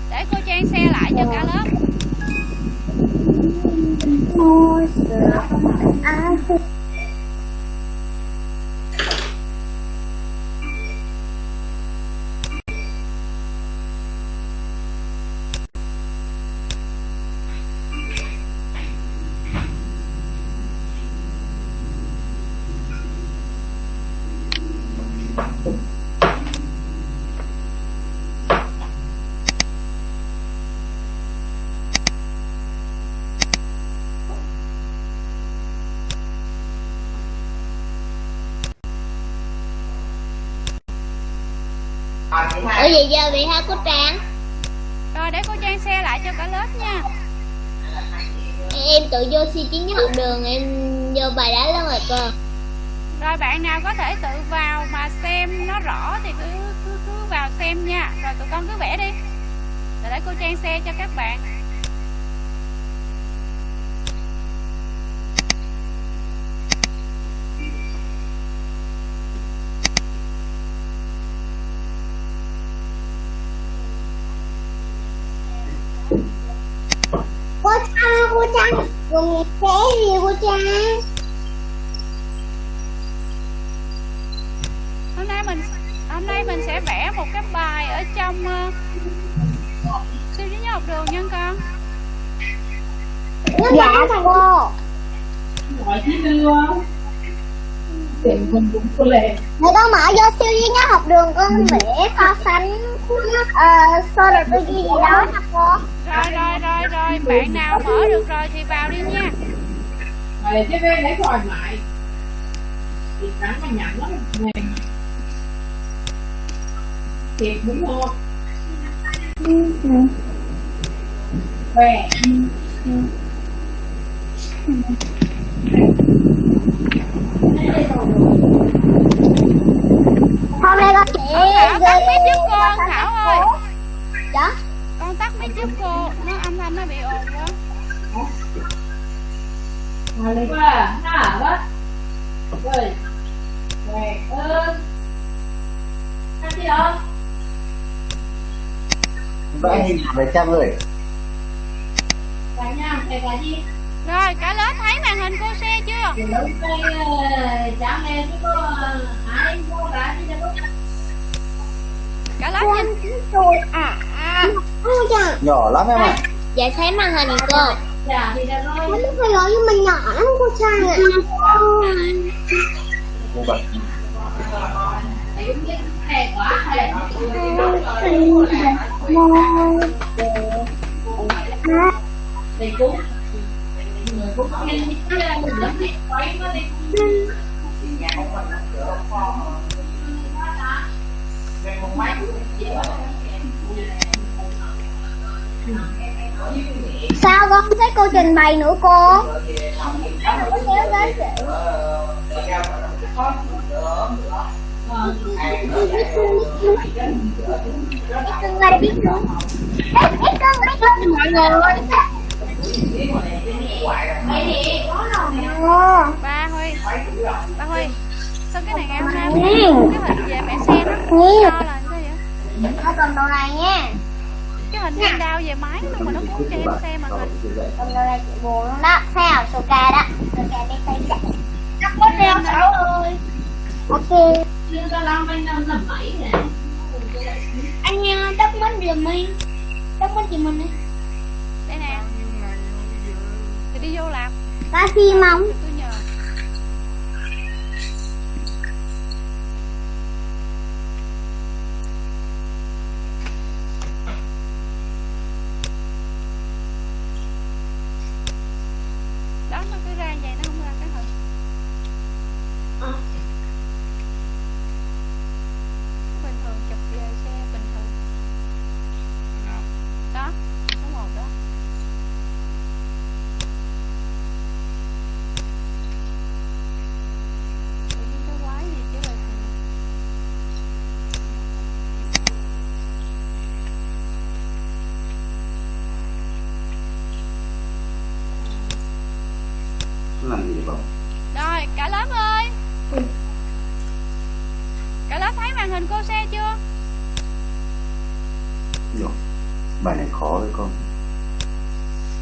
để cô trang share lại cho cả lớp Ủa vậy giờ bị hả cô Trang? Rồi để cô Trang xe lại cho cả lớp nha. Em tự vô suy chiến với học đường em vô bài đó lắm rồi cơ. Rồi bạn nào có thể tự vào mà xem nó rõ thì cứ cứ, cứ vào xem nha. Rồi tụi con cứ vẽ đi. Rồi để cô Trang xe cho các bạn Cô Dùng sẽ gì cô Trang Hôm nay mình hôm nay mình sẽ vẽ một cái bài ở trong uh, siêu trí nhớ học đường nha con. Dạ cô. Gọi chứ đưa tiền mình cũng có lệ Để con mở vô siêu duy nhất học đường con vẽ so sánh uh, so đầu tư gì đó nha cô. Rồi rồi rồi rồi Bạn nào mở được rồi thì vào đi nha. Rồi chứ về lấy khỏi lại. Thì trắng mà nhặn lắm. Nè thiệt đúng không? Về Hôm nay con sẽ Thảo tắt mic giúp cô Thảo ơi. Dạ. Con tắt mic giúp cô Nó âm thanh nó bị ồn quá. Qua hả đó rồi. Về ơn. Ăn gì không? Vẽ hình về trăm rồi. Cả nhà cả gì Rồi cả lớp thấy màn hình cô xe chưa? Lúc cả đi cho lúc Cả lớp nhìn. À à. Nhỏ lắm em ạ. Dạ thấy màn hình cô. Dạ rồi Nó phải gọi nhưng mà nhỏ lắm cô Trang ạ. Cô bật. Thì cũng Sao con không thấy cô trình bày nữa, cô? Em không có kéo tới chị Tương lai biết nữa Em em con biết nữa mọi người Ba Huy. Ba Huy Sao cái này ngày hôm nay cái hình về mẹ xe nó Nhiều. cho là sao vậy? Nó cầm đồ này nha. Cái hình viên đao về máy luôn mà nó muốn cho em xem màn hình Cầm đồ này chị buồn luôn đó. Thấy không? Soka đó. Soka đi tay chạy Cắt bớt đeo Thảo ơi Ok. Nhưng anh Anh uh, đắp mít giùm mình. Đắp mít giùm mình đi Đây nè Thì đi vô làm Có phim không? Tôi nhờ Đó nó cứ ra vậy nó không ra cái hình Bình thường chụp về xe bình thường Đó Số một đó Tự nhiên cái quái gì chứ là Nó làm gì vậy bóng Rồi cả lớp ơi Cả lớp thấy màn hình cô xe chưa Rồi. bài này khó với con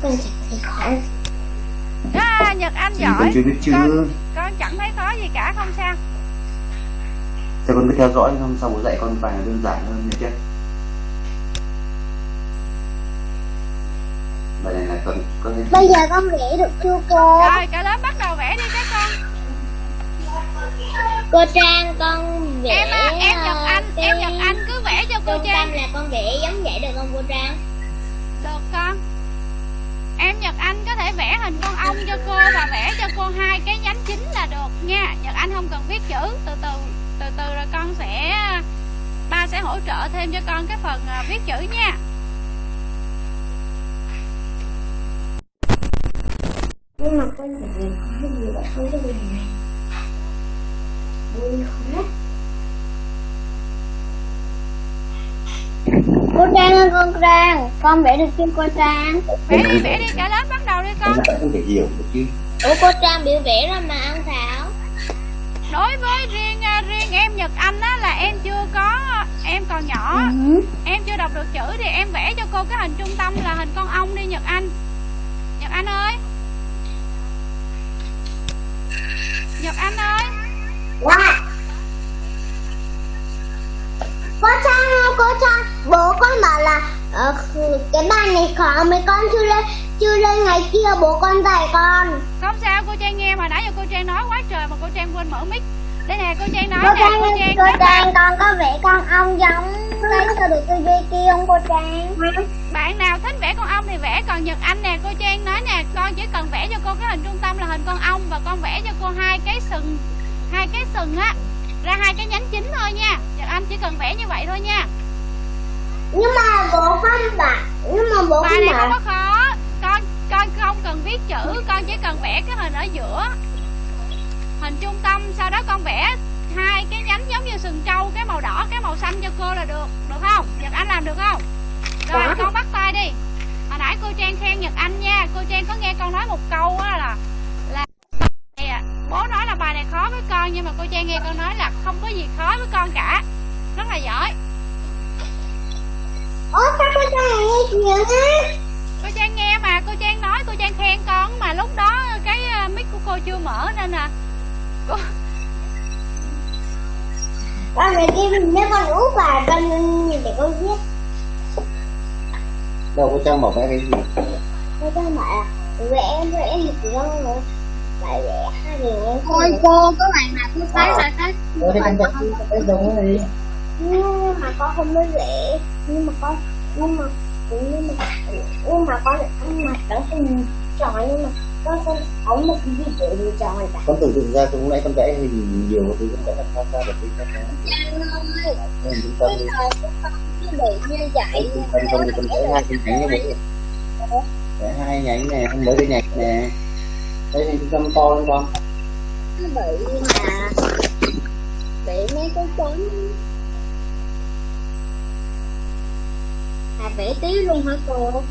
Con chẳng thấy khó à, Nhật Anh Thì con giỏi chưa biết chứ con, con chẳng thấy khó gì cả không sao. Thế con cứ theo dõi xong sau bố dạy con bài đơn giản hơn nha chứ? Bài này là con có thể Bây giờ con vẽ được chưa cô? Rồi cả lớp bắt đầu vẽ đi các con. Cô Trang con vẽ Em à, em Nhật ờ, Anh cái Em Nhật Anh cứ vẽ cho cô Trung Trang. tâm là con vẽ giống vậy được không cô Trang? Được con Em Nhật Anh có thể vẽ hình con ong cho cô Và vẽ cho cô hai cái nhánh chính là được nha. Nhật Anh không cần viết chữ. Từ từ từ từ rồi con sẽ, Ba sẽ hỗ trợ thêm cho con cái phần à, viết chữ nha. Nhưng mà con phải có gì là không có gì. Này vui khó cô con Trang con vẽ được chưa cô Trang. Vẽ đi vẽ đi cả lớp bắt đầu đi con. Bạn không thể hiểu được chứ. Ủa cô Trang biểu vẽ rồi mà ăn Thảo. Đối với riêng à, riêng em Nhật Anh á là em chưa có em còn nhỏ. Ừ. em chưa đọc được chữ thì em vẽ cho cô cái hình trung tâm là hình con ong đi Nhật Anh. Nhật Anh ơi. Nhật Anh ơi. Wow. cô Trang ơi cô Trang con bảo là uh, cái bài này khó mấy con chưa lên chưa lên ngày kia bố con dạy con. Không sao cô Trang nghe mà nãy giờ cô Trang nói quá trời mà cô Trang quên mở mic. Đây nè cô Trang nói cô nè Trang cô Trang cô Trang con có vẽ con ong giống cái sao được cái dây kia không cô Trang? Bạn nào thích vẽ con ong thì vẽ còn Nhật Anh nè cô Trang nói nè con chỉ cần vẽ cho cô cái hình trung tâm là hình con ong và con vẽ cho cô hai cái sừng hai cái sừng á. Ra hai cái nhánh chính thôi nha. Nhật Anh chỉ cần vẽ như vậy thôi nha nhưng mà bố không bảo nhưng mà bố bài này không có khó. Con con không cần viết chữ con chỉ cần vẽ cái hình ở giữa. Hình trung tâm sau đó con vẽ hai cái nhánh giống như sừng trâu cái màu đỏ cái màu xanh cho cô là được. Được không? Nhật anh làm được không? Rồi con bắt tay đi. Hồi nãy cô trang khen nhật anh nha. Cô trang có nghe con nói một câu á là là bố nói là bài này khó với con nhưng mà cô trang nghe con nói là không có gì khó với con cả. Rất là giỏi ủa sao cô Trang lại nghe chuyện á cô trang nghe mà cô trang nói cô trang khen con mà lúc đó cái uh, mic của cô chưa mở nên là cô con này kia nếu con út bài con nhìn để con viết đâu có trang bảo vẽ cái gì? Cô Trang bảo là vẽ vẽ thì chỉ con rồi bài vẽ hai người Ôi cô, có bạn nào cứ thấy là thấy Ờ thì con vẽ cái giống này nhưng mà con không biết vẽ nhưng mà con nhưng mà nhưng mà nhưng mà con nhưng mà trở thành tròn nhưng mà con không có một cái gì để lựa chọn cả con tưởng tượng ra lúc nãy con vẽ hình nhiều thì con vẽ làm sao ra được cái Trang ơi hình trung tâm đi con bị như vậy không thì con vẽ hai cái nhánh vậy vẽ hai nhánh này không mới cái nhánh nè đây thì trung tâm to lên con. Nó bị mà bị mấy cái chấm à vẽ tí luôn hả cô?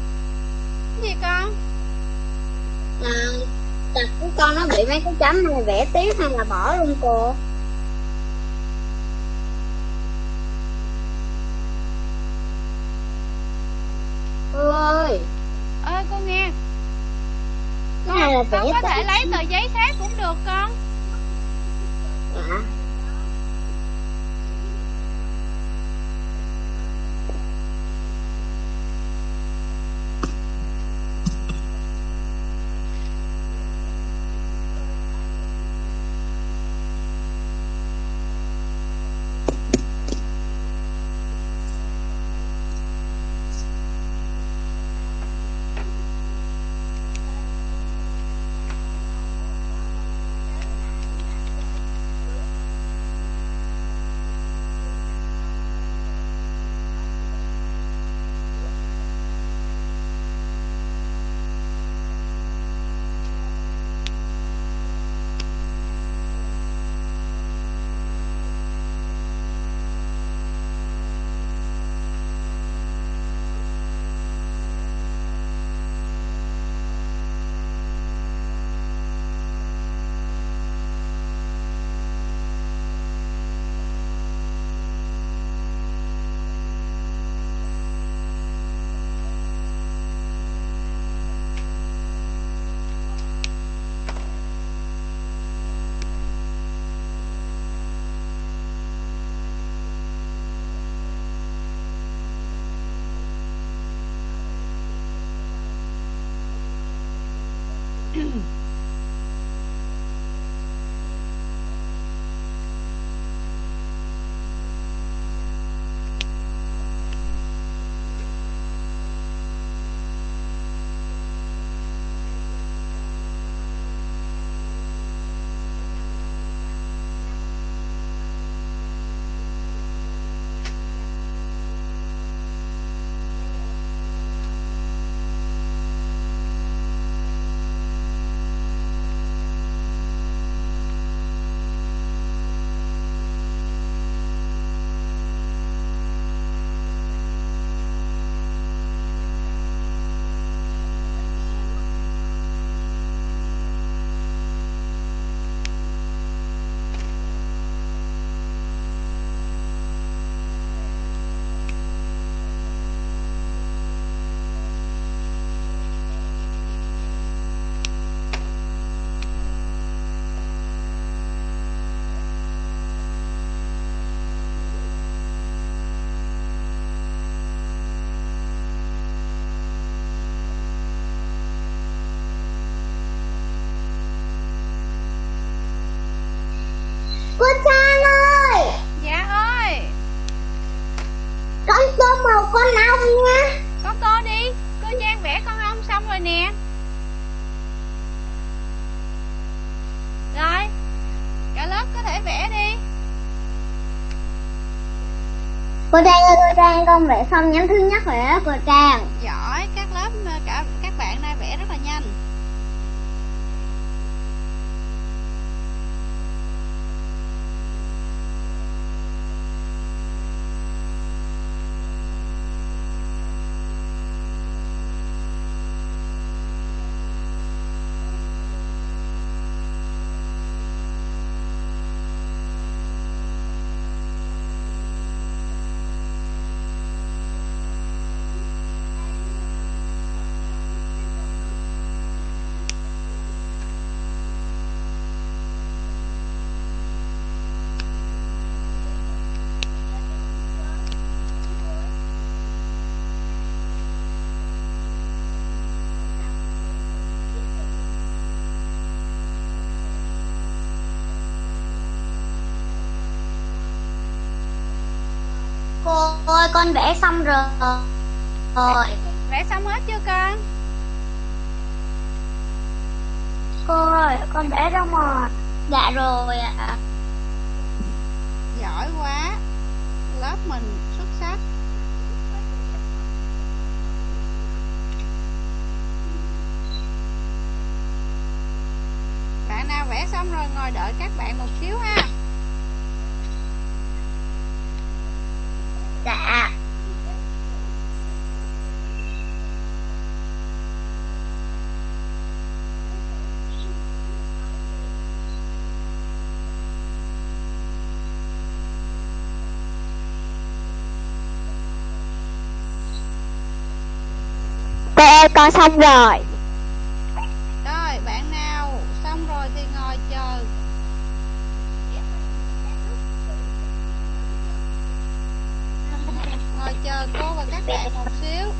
Cái gì con? À tập của con nó bị mấy cái chấm này vẽ tí hay là bỏ luôn cô? Cô ơi! Ơi cô nghe. Là con vẽ có thể lấy tờ giấy khác cũng được con. Dạ Cô Trang ơi! Dạ ơi! Con tô màu con ong nha. Con tô đi. Cô Trang vẽ con ong xong rồi nè. Rồi Cả lớp có thể vẽ đi. Cô Trang ơi cô Trang con vẽ xong nhánh thứ nhất rồi đó cô Trang. Giỏi các lớp cả, cả con vẽ xong rồi. Rồi Vẽ xong hết chưa con? Cô ơi con vẽ xong rồi Dạ rồi ạ. Giỏi quá. Lớp mình xuất sắc. Bạn nào vẽ xong rồi ngồi đợi các bạn một xíu ha con xong rồi. Rồi bạn nào xong rồi thì ngồi chờ. Ngồi chờ cô và các bạn một xíu.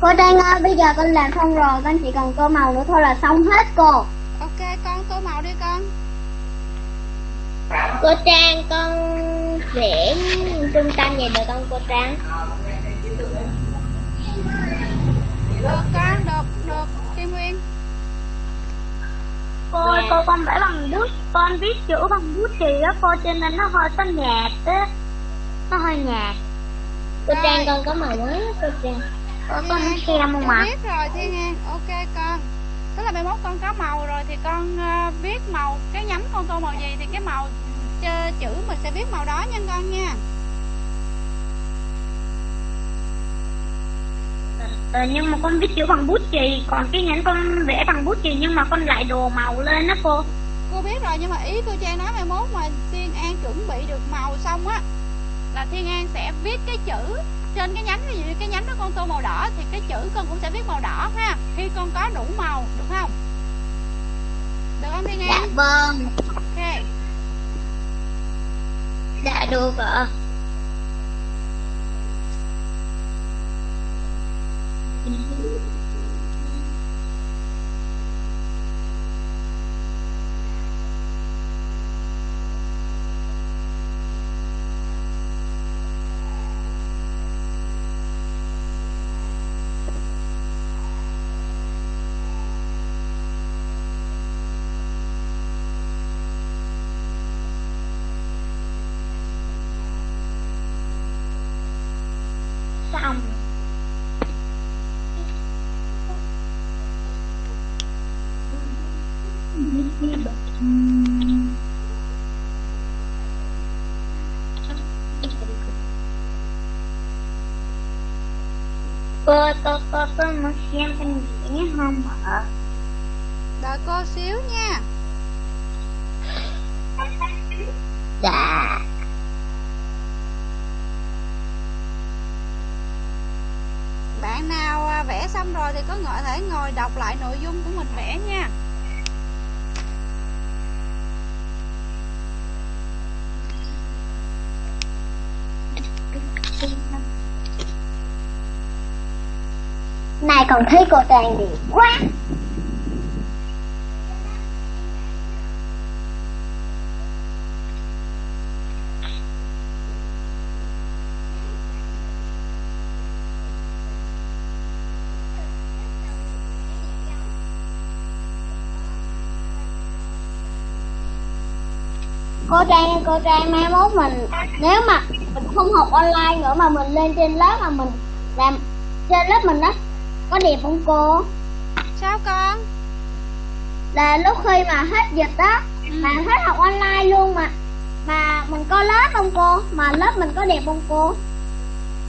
Cô Trang ơi bây giờ con làm xong rồi Con chỉ cần tô màu nữa thôi là xong hết cô Ok con tô màu đi con Cô Trang con vẽ trung tâm vậy được không cô Trang? Được con được được Kim Nguyên Cô ơi, cô con vẽ bằng bút, con viết chữ bằng bút chì á cô cho nên nó hơi có nhạt á. Nó hơi nhạt. Cô Rồi. Trang con có màu mới cô Trang Cô con muốn xem không con ạ? biết rồi Thiên An Ok con Tức là mai mốt con có màu rồi thì con ờ, viết màu Cái nhánh con tô màu gì thì cái màu chữ mình sẽ viết màu đó nha con nha Ờ, nhưng mà con viết chữ bằng bút chì, còn cái nhánh con vẽ bằng bút chì nhưng mà con lại đồ màu lên đó cô. Cô biết rồi nhưng mà ý cô Trang nói mai mốt mà Thiên An chuẩn bị được màu xong á Là Thiên An sẽ viết cái chữ trên cái nhánh ví dụ cái nhánh đó con tô màu đỏ thì cái chữ con cũng sẽ viết màu đỏ ha. Khi con có đủ màu được không? Được không Thiên Dạ vâng. Ok. Dạ được ạ. Xong. Cô, cô, cô, cô muốn xem con vẽ không ạ? đợi cô xíu nha. Dạ. Bạn nào à, vẽ xong rồi thì có thể ngồi đọc lại nội dung của mình vẽ nha Này còn thấy cô Trang gì quá. Cô Trang cô Trang, mai mốt mình, nếu mà mình không học online nữa mà mình lên trên lớp mà mình làm, trên lớp mình đó có đẹp không cô? Sao con? Là lúc khi mà hết dịch đó ừ. mà hết học online luôn mà. Mà mình có lớp không cô? Mà lớp mình có đẹp không cô?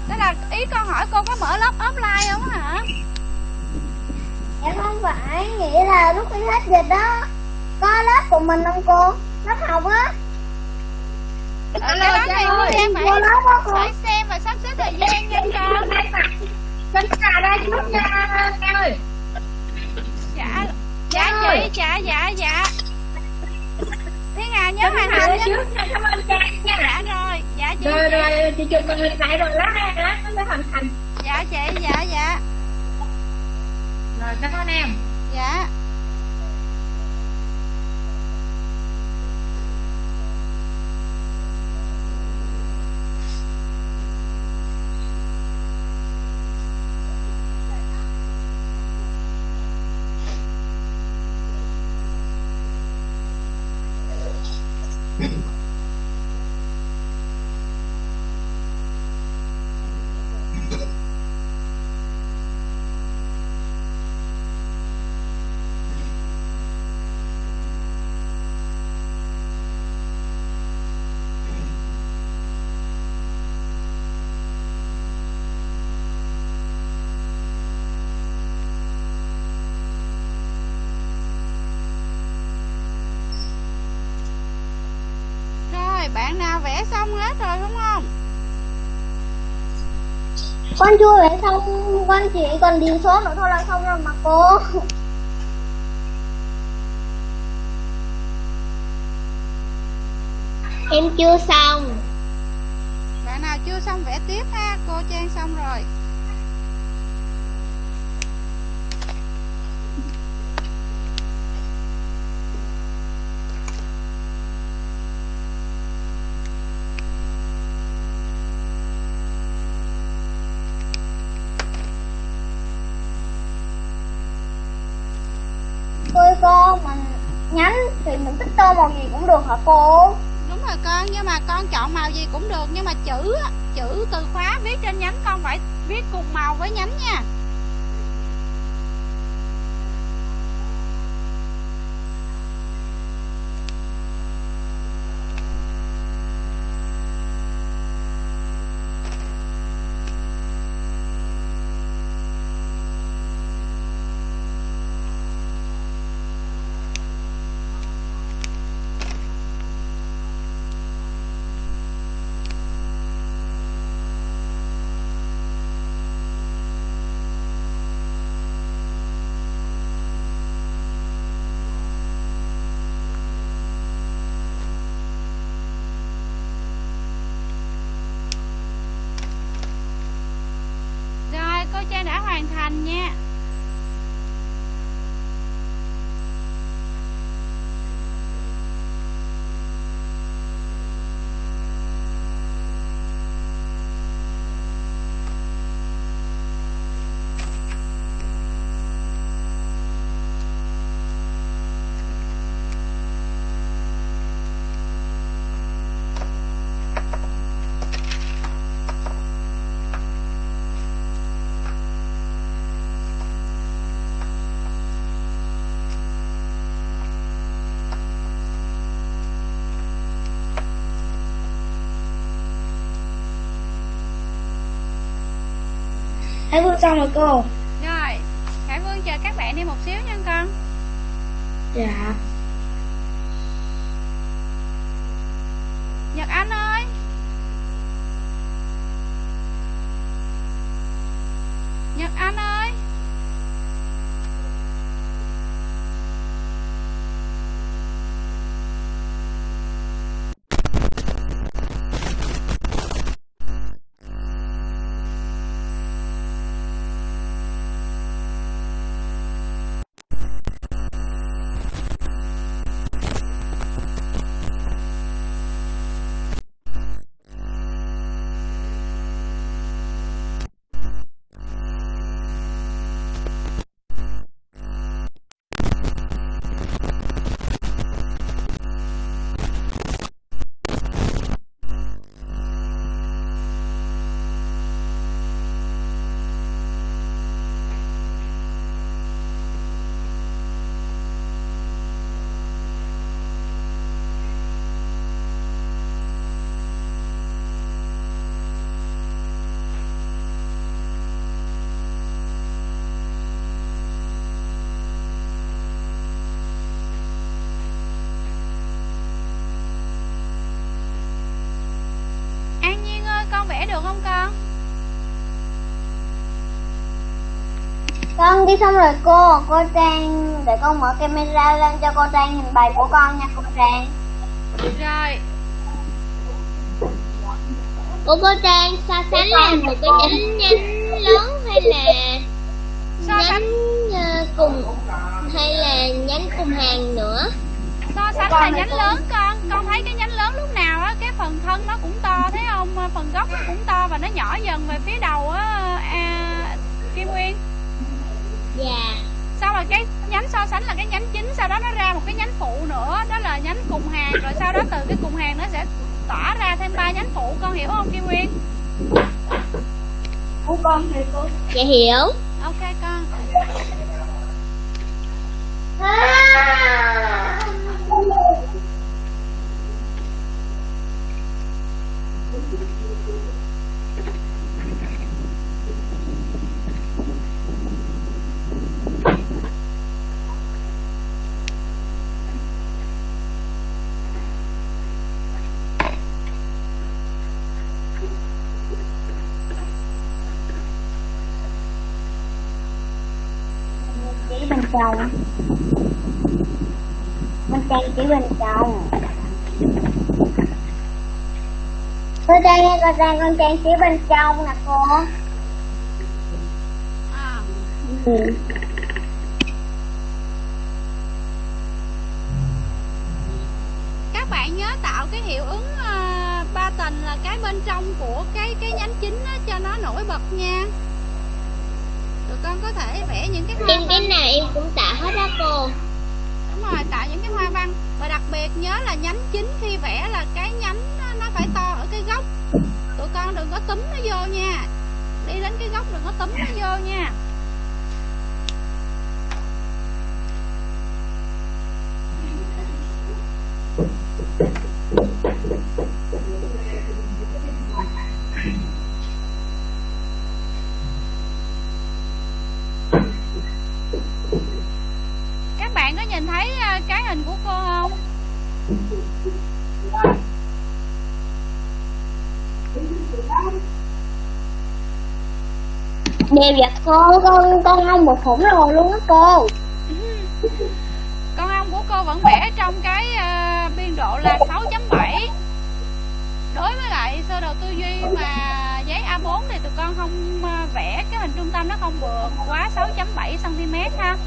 Đó là ý con hỏi cô có mở lớp offline không hả? Dạ không phải nghĩ là lúc khi hết dịch đó có lớp của mình không cô? Lớp học á. Ở cái đó thì cô Trang phải, phải xem và sắp xếp thời gian nha con Xin trà ra chút nha Trang ơi. Dạ. Dạ chị. dạ dạ dạ. Thiên Hà nhớ hoàn thành trước nha Cảm ơn nha. Dạ rồi Dạ chị. Rồi rồi chị chụp màn hình lại rồi lát ha Nó mới hoàn thành. Dạ chị dạ dạ. Rồi cảm ơn em. Dạ xong hết rồi đúng không? Con chưa vẽ xong con chỉ còn điền số nữa thôi là xong rồi mà cô. Em chưa xong. Bạn nào chưa xong vẽ tiếp ha cô trang xong rồi cô? Mình nhánh thì mình thích tô màu gì cũng được hả cô? Đúng rồi con, nhưng mà con chọn màu gì cũng được, nhưng mà chữ chữ từ khóa viết trên nhánh con phải viết cùng màu với nhánh nha Trang đã hoàn thành nha Khải Vương xong rồi cô. Rồi Khải Vương chờ các bạn đi một xíu nha con. Dạ được không con? Con đi xong rồi cô cô trang để con mở camera lên cho cô trang nhìn bài của con nha cô trang. Rồi. Ủa cô Trang so sánh là một cái nhánh nhánh lớn hay là so sánh. nhánh uh, cùng hay là nhánh cùng hàng nữa? So sánh là nhánh lớn con. Con thấy cái nhánh lớn lúc nào á cái phần thân nó cũng to thấy không phần gốc nó cũng to và nó nhỏ dần về phía đầu á à, kim nguyên. Dạ. Sau rồi cái nhánh so sánh là cái nhánh chính sau đó nó ra một cái nhánh phụ nữa đó là nhánh cùng hàng rồi sau đó từ cái cùng hàng nó sẽ tỏa ra thêm ba nhánh phụ con hiểu không kim nguyên? Của con thì cô dạ hiểu. Ok con. Chỉ bên trong bên trang chỉ bên trong cô trang ơi cô trang con trang chỉ bên trong nè cô à. ừ. các bạn nhớ tạo cái hiệu ứng uh, ba tầng là cái bên trong của cái cái nhánh chính á, cho nó nổi bật nha tụi con có thể vẽ những cái hoa em cái nào em cũng tạo hết á cô đúng rồi tạo những cái hoa văn. Và đặc biệt nhớ là nhánh chính khi vẽ là cái nhánh nó phải to ở cái gốc tụi con đừng có túm nó vô nha. Đi đến cái gốc đừng có túm nó vô nha. các bạn có nhìn thấy à, không? Đẹp vậy cô con con ông một khủng rồi luôn á cô. Con ong của cô vẫn vẽ trong cái uh, biên độ là 6.7 đối với lại sơ đồ tư duy mà giấy A4 thì tụi con không uh, vẽ cái hình trung tâm nó không vượt quá 6.7 cm ha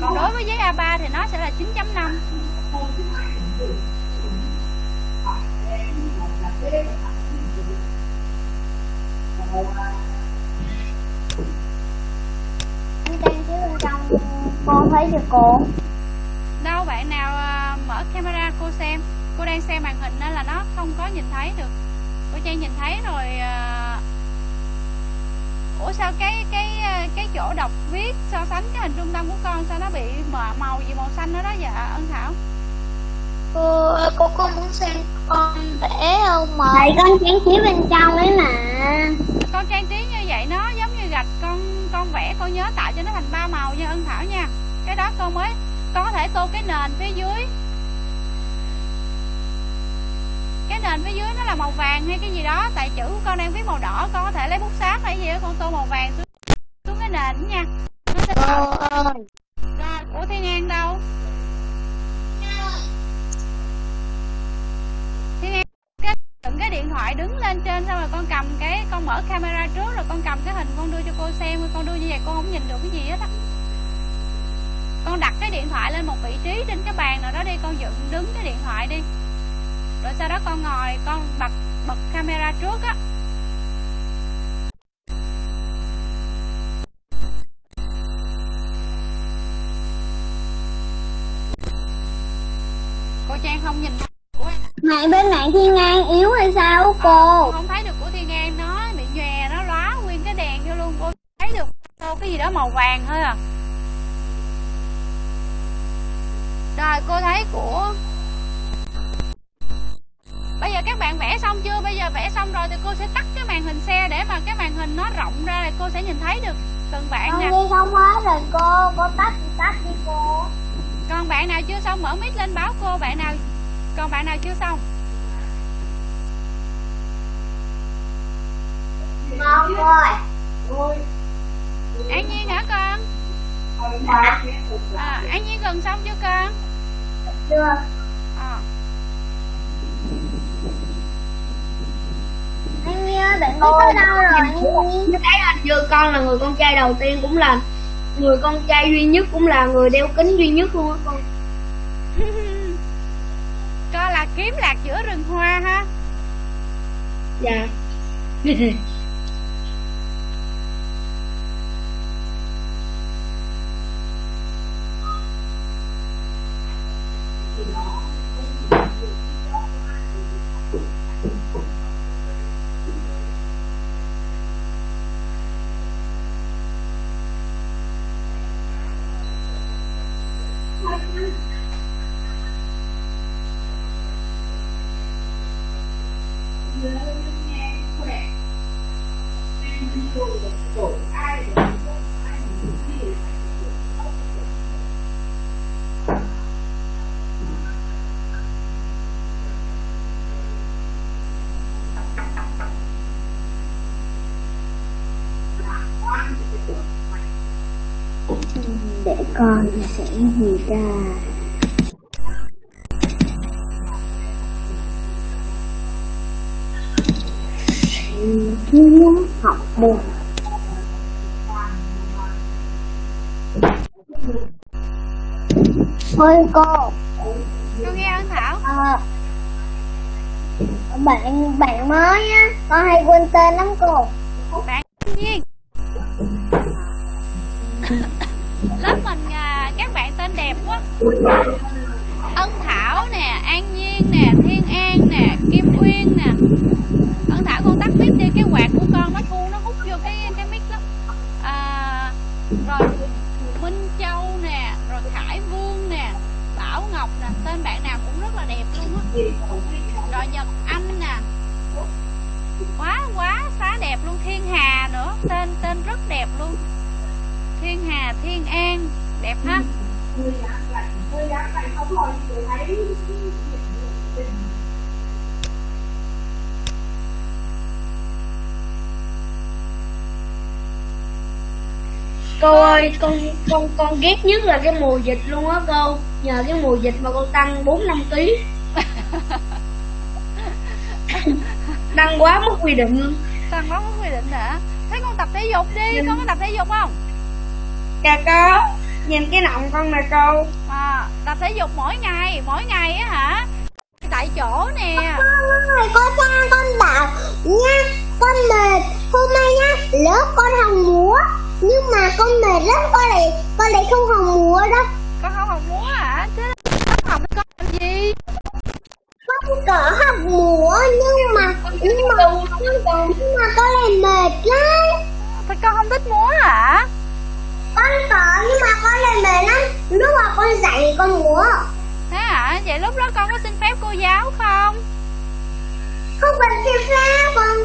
còn đối với giấy A3 thì nó sẽ là 9.5 anh trang chỉ bên trong cô thấy chưa cô. Đâu bạn nào uh, mở camera cô xem. Cô đang xem màn hình nên là nó không có nhìn thấy được. Cô trang nhìn thấy rồi uh... ủa sao cái cái cái chỗ đọc viết so sánh cái hình trung tâm của con sao nó bị mờ màu gì màu xanh đó đó dạ ân thảo? Cô cô có muốn xem con vẽ không mà thầy con trang trí bên trong ấy mà. Con trang trí như vậy nó giống như gạch con con vẽ con nhớ tạo cho nó thành ba màu nha ân thảo nha. Cái đó con mới con có thể tô cái nền phía dưới. Cái nền phía dưới nó là màu vàng hay cái gì đó tại chữ của con đang viết màu đỏ con có thể lấy bút sáp hay gì đó con tô màu vàng xuống, xuống cái nha. Nó sẽ tạo rồi của thiên an đâu? Thiên an, cái đựng cái điện thoại đứng lên trên xong rồi con cầm cái, con mở camera trước rồi con cầm cái hình con đưa cho cô xem, con đưa như vậy con không nhìn được cái gì hết á. Con đặt cái điện thoại lên một vị trí trên cái bàn nào đó đi, con dựng, đứng cái điện thoại đi. Rồi sau đó con ngồi, con bật bật camera trước á. Cô trang không nhìn của em. Mạng bên mạng thiên an yếu hay sao cô? Không thấy được của thiên an nó bị nhòe nó lóa nguyên cái đèn vô luôn. Cô thấy được cô cái gì đó màu vàng thôi à. Rồi cô thấy của bây giờ các bạn vẽ xong chưa? Bây giờ vẽ xong rồi thì cô sẽ tắt cái màn hình xe để mà cái màn hình nó rộng ra thì cô sẽ nhìn thấy được từng bạn nè. đi không hết rồi cô. Cô tắt thì tắt đi cô còn bạn nào chưa xong mở mic lên báo cô bạn nào còn bạn nào chưa xong Ngon rồi. An Nhiên hả con? À, An Nhiên gần xong chưa con? Chưa. À. Anh Nhi ơi, bạn đi tới đâu rồi anh Nhi? Thấy hình như con là người con trai đầu tiên cũng là người con trai duy nhất cũng là người đeo kính duy nhất luôn á con. *laughs* con là kiếm lạc giữa rừng hoa ha. Dạ. *laughs* bạn bạn mới á, con hay quên tên lắm cô. Bạn An Nhiên. Lớp mình à, các bạn tên đẹp quá. Ân Thảo nè, An Nhiên nè, Thiên An nè, Kim Uyên nè. Ân Thảo con tắt mic đi cái quạt của con nó thu nó hút vô cái cái mic lắm. À, rồi Minh Châu nè, rồi Khải Vương nè, Bảo Ngọc nè, tên bạn nào cũng rất là đẹp luôn á. Tên tên rất đẹp luôn. Thiên Hà, Thiên An, đẹp ha. Cô ơi, con con con ghét nhất là cái mùa dịch luôn á cô. Nhờ cái mùa dịch mà con tăng 4 5 kg. tăng quá mất quy định luôn. Tăng máu có quy định hả? Thế con tập thể dục đi, con có tập thể dục không? Dạ có. Nhìn cái nọng con nè cô. À, tập thể dục mỗi ngày, mỗi ngày á hả? Tại chỗ nè. Ôi, cô Trang con bảo nha, con mệt. Hôm nay nha, lớp con học múa. Nhưng mà con mệt lắm, con lại con lại không học múa đâu. Con không học múa hả? Lớp học con làm gì? Có học múa nhưng mà nhưng mà nhưng mà con lại mệt lắm. Thì con không thích múa hả? Con có nhưng mà con lại mệt lắm. Lúc mà con dạy con múa. Thế hả? Vậy lúc đó con có xin phép cô giáo không? Không cần xin phép con.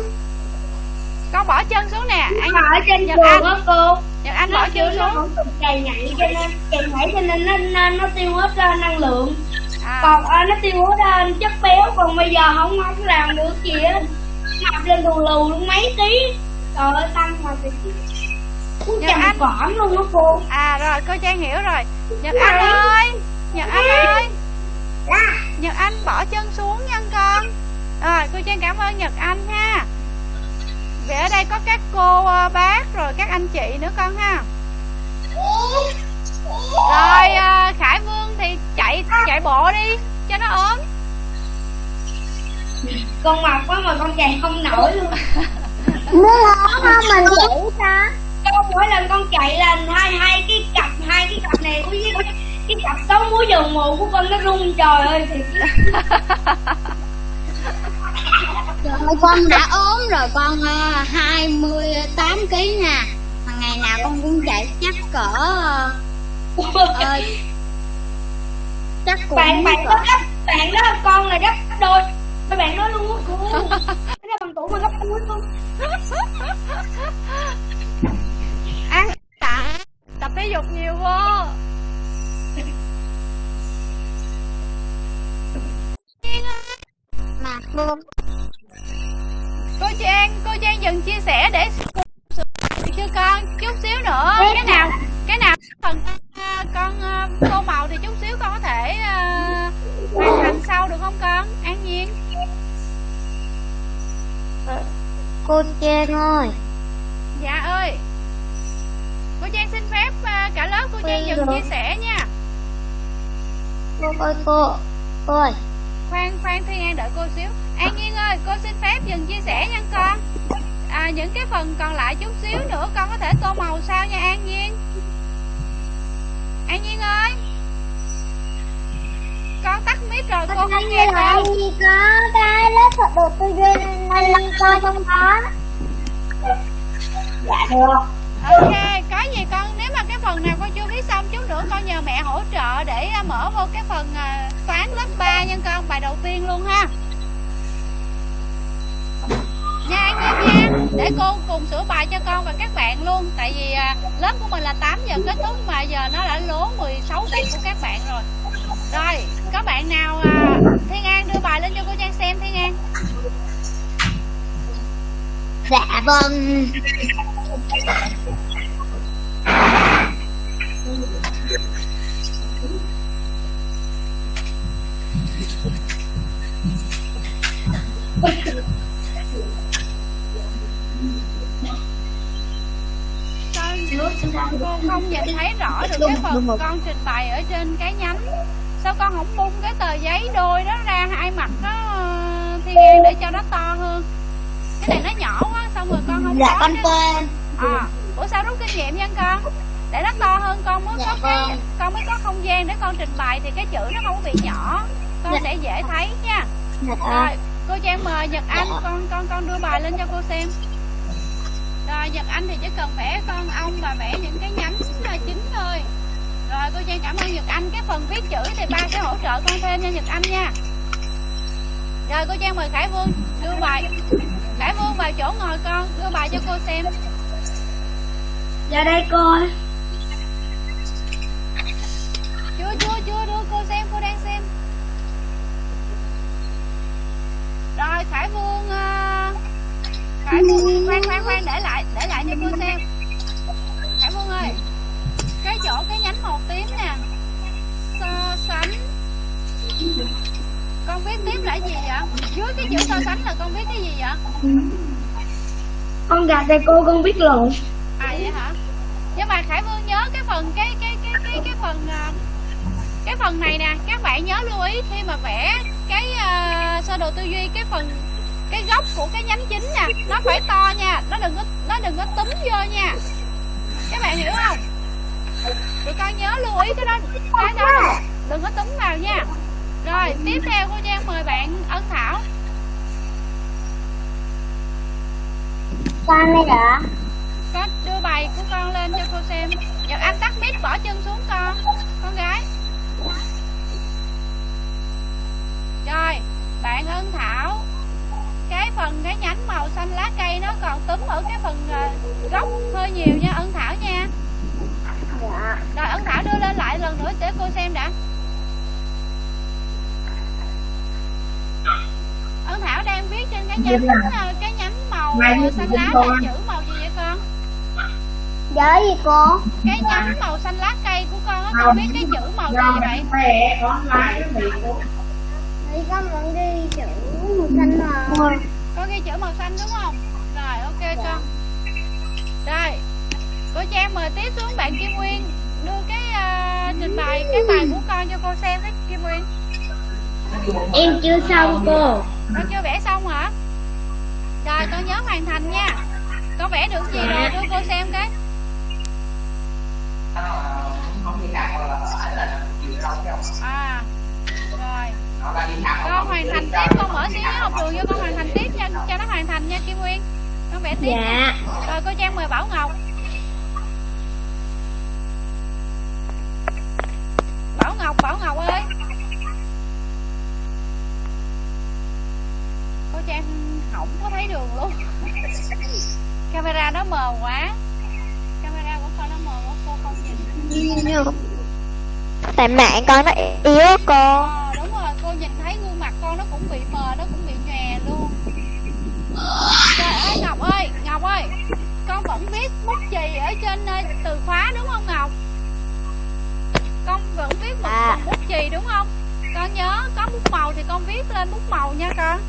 Con bỏ chân xuống nè. Anh trên Nhật trường Anh, á cô. Nhật Anh bỏ chân xuống. chày nhạy cho nên chày nhạy cho nên nó, nó, nó tiêu hết ra năng lượng À, còn à, nó tiêu hết ra chất béo còn bây giờ không không làm được gì á mập lên lù lù luôn mấy ký. Trời ơi tăng mà thì Nhật Anh. cỏm luôn á cô. À rồi cô Trang hiểu rồi. Nhật Anh ơi, Nhật Anh ơi. Nhật Anh bỏ chân xuống nha con. Rồi cô Trang cảm ơn Nhật Anh ha. Vậy ở đây có các cô ờ, bác rồi các anh chị nữa con ha Rồi ờ, Khải Vương thì chạy chạy bộ đi cho nó ốm. Con mập quá mà con chạy không nổi luôn. Muốn ốm không? Mình chỉ sao? con mỗi lần con chạy là hai hai cái cặp hai cái cặp này với cái, cái cặp sáu múi dầu mù của con nó rung trời ơi thì Trời con đã ốm rồi con uh, 28 kg nè. Mà ngày nào con cũng chạy chắc cỡ ờ, chắc cũng bạn bạn cỡ. đó gấp bạn đó con là gấp đôi. Các bạn nói luôn á *laughs* cái bằng tuổi mà gấp đôi luôn *laughs* Ăn tạ. Tập thể dục nhiều vô. *laughs* Mà cô Cô Trang cô Trang dừng chia sẻ để chưa con? Chút xíu nữa. Cái nào cái nào phần con à, tô màu thì chút xíu con có thể uh, hoàn thành sau được không con? An nhiên? Cô Trang ơi. Dạ ơi. Cô Trang xin phép uh, cả lớp cô Trang dừng chia sẻ nha. Cô ơi cô cô ơi. Khoan khoan Thiên An đợi cô xíu. An Nhiên ơi cô xin phép dừng chia sẻ nha con. À, những cái phần còn lại chút xíu nữa con có thể tô màu sao nha An Nhiên An Nhiên ơi. Con tắt mic rồi cô không nghe con. gì có cái lớp thuật đồ tư duy nên coi trong đó dạ được. Ok có gì con nếu mà cái phần nào con chưa viết xong chút nữa con nhờ mẹ hỗ trợ để à, mở vô cái phần à, toán lớp 3 nha con bài đầu tiên luôn ha nha anh Nhiên nha để cô cùng sửa bài cho con và các bạn luôn. Tại vì à, lớp của mình là 8 giờ kết thúc mà giờ nó đã lố 16 tiếng của các bạn rồi. Rồi có bạn nào à, Thiên An đưa bài lên cho cô Trang xem Thiên An? Dạ vâng. Cô không nhìn thấy rõ được cái phần con trình bày ở trên cái nhánh. Sao con không bung cái tờ giấy đôi đó ra hai mặt đó thiên an để cho nó to hơn? Cái này nó nhỏ quá xong rồi con không dạ có con cái- quên. À bữa sau rút kinh nghiệm nha con? Để nó to hơn con mới Dạ có cái con. mới có không gian để con trình bày thì cái chữ nó không bị nhỏ. Con Dạ. sẽ dễ thấy nha. Dạ rồi cô trang mời nhật anh Dạ. con con con đưa bài lên cho cô xem rồi nhật anh thì chỉ cần vẽ con ong và vẽ những cái nhánh là chính thôi. Rồi cô trang cảm ơn nhật anh. Cái phần viết chữ thì ba sẽ hỗ trợ con thêm nha nhật anh nha. Rồi cô trang mời khải vương đưa bài khải vương vào chỗ ngồi con đưa bài cho cô xem. Dạ đây cô chưa chưa chưa đưa cô xem cô đang xem. Rồi khải vương ờ, khải vương khoan khoan khoan để lại để lại cho cô xem. Khải vương ơi cái chỗ cái nhánh màu tím nè. So sánh. Con viết tiếp là gì vậy? Dưới cái chữ so sánh là con viết cái gì vậy? Con gạt đây cô con biết lộn. À vậy hả? Nhưng mà khải vương nhớ cái phần cái cái cái cái cái phần à, cái phần này nè. Các bạn nhớ lưu ý khi mà vẽ cái uh, sơ đồ tư duy cái phần cái góc của cái nhánh chính nè nó phải to nha nó đừng có nó đừng có túm vô nha. Các bạn hiểu không? Tụi con nhớ lưu ý cái đó cái đó đừng, đừng có túm vào nha. Rồi tiếp theo cô trang mời bạn ân thảo. Con đây đã con đưa bài của con lên cho cô xem. Nhật Anh tắt mic bỏ chân xuống con Con gái. Rồi Bạn Ân Thảo Cái phần cái nhánh màu xanh lá cây Nó còn túm ở cái phần ờ, gốc hơi nhiều nha Ân Thảo nha. Dạ. Rồi Ân Thảo đưa lên lại lần nữa để cô xem đã. Ân Thảo đang viết trên cái nhánh ờ, Cái nhánh màu xanh lá là chữ màu gì vậy con? Nhớ gì cô? Cái nhánh màu xanh lá cây của con á con biết cái chữ màu gì vậy thì con vẫn đi chữ màu xanh mà? Con ghi chữ màu xanh đúng không? Rồi ok con. Rồi cô trang mời tiếp xuống bạn kim nguyên. Đưa cái à, trình bày cái bài của con cho cô xem đấy kim nguyên. Em chưa xong cô. Con chưa vẽ xong hả? Rồi con nhớ hoàn thành nha. Con vẽ được gì rồi đưa cô xem cái. À rồi con hoàn thành tiếp con mở xí học đường cho con hoàn thành tiếp nha. Cho nó hoàn thành nha kim nguyên. Con vẽ tiếp nha. dạ. Rồi cô trang mời bảo ngọc. Bảo ngọc bảo ngọc ơi. Cô trang không có thấy đường luôn. Camera nó mờ quá. Camera của con nó mờ quá cô không nhìn. Tại mạng con nó yếu cô. Ờ cũng bị mờ nó cũng bị nhòe luôn. Trời ơi ngọc ơi ngọc ơi con vẫn viết bút chì ở trên ờ, từ khóa đúng không ngọc? Con vẫn viết một à. bút chì đúng không? Con nhớ có bút màu thì con viết lên bút màu nha con.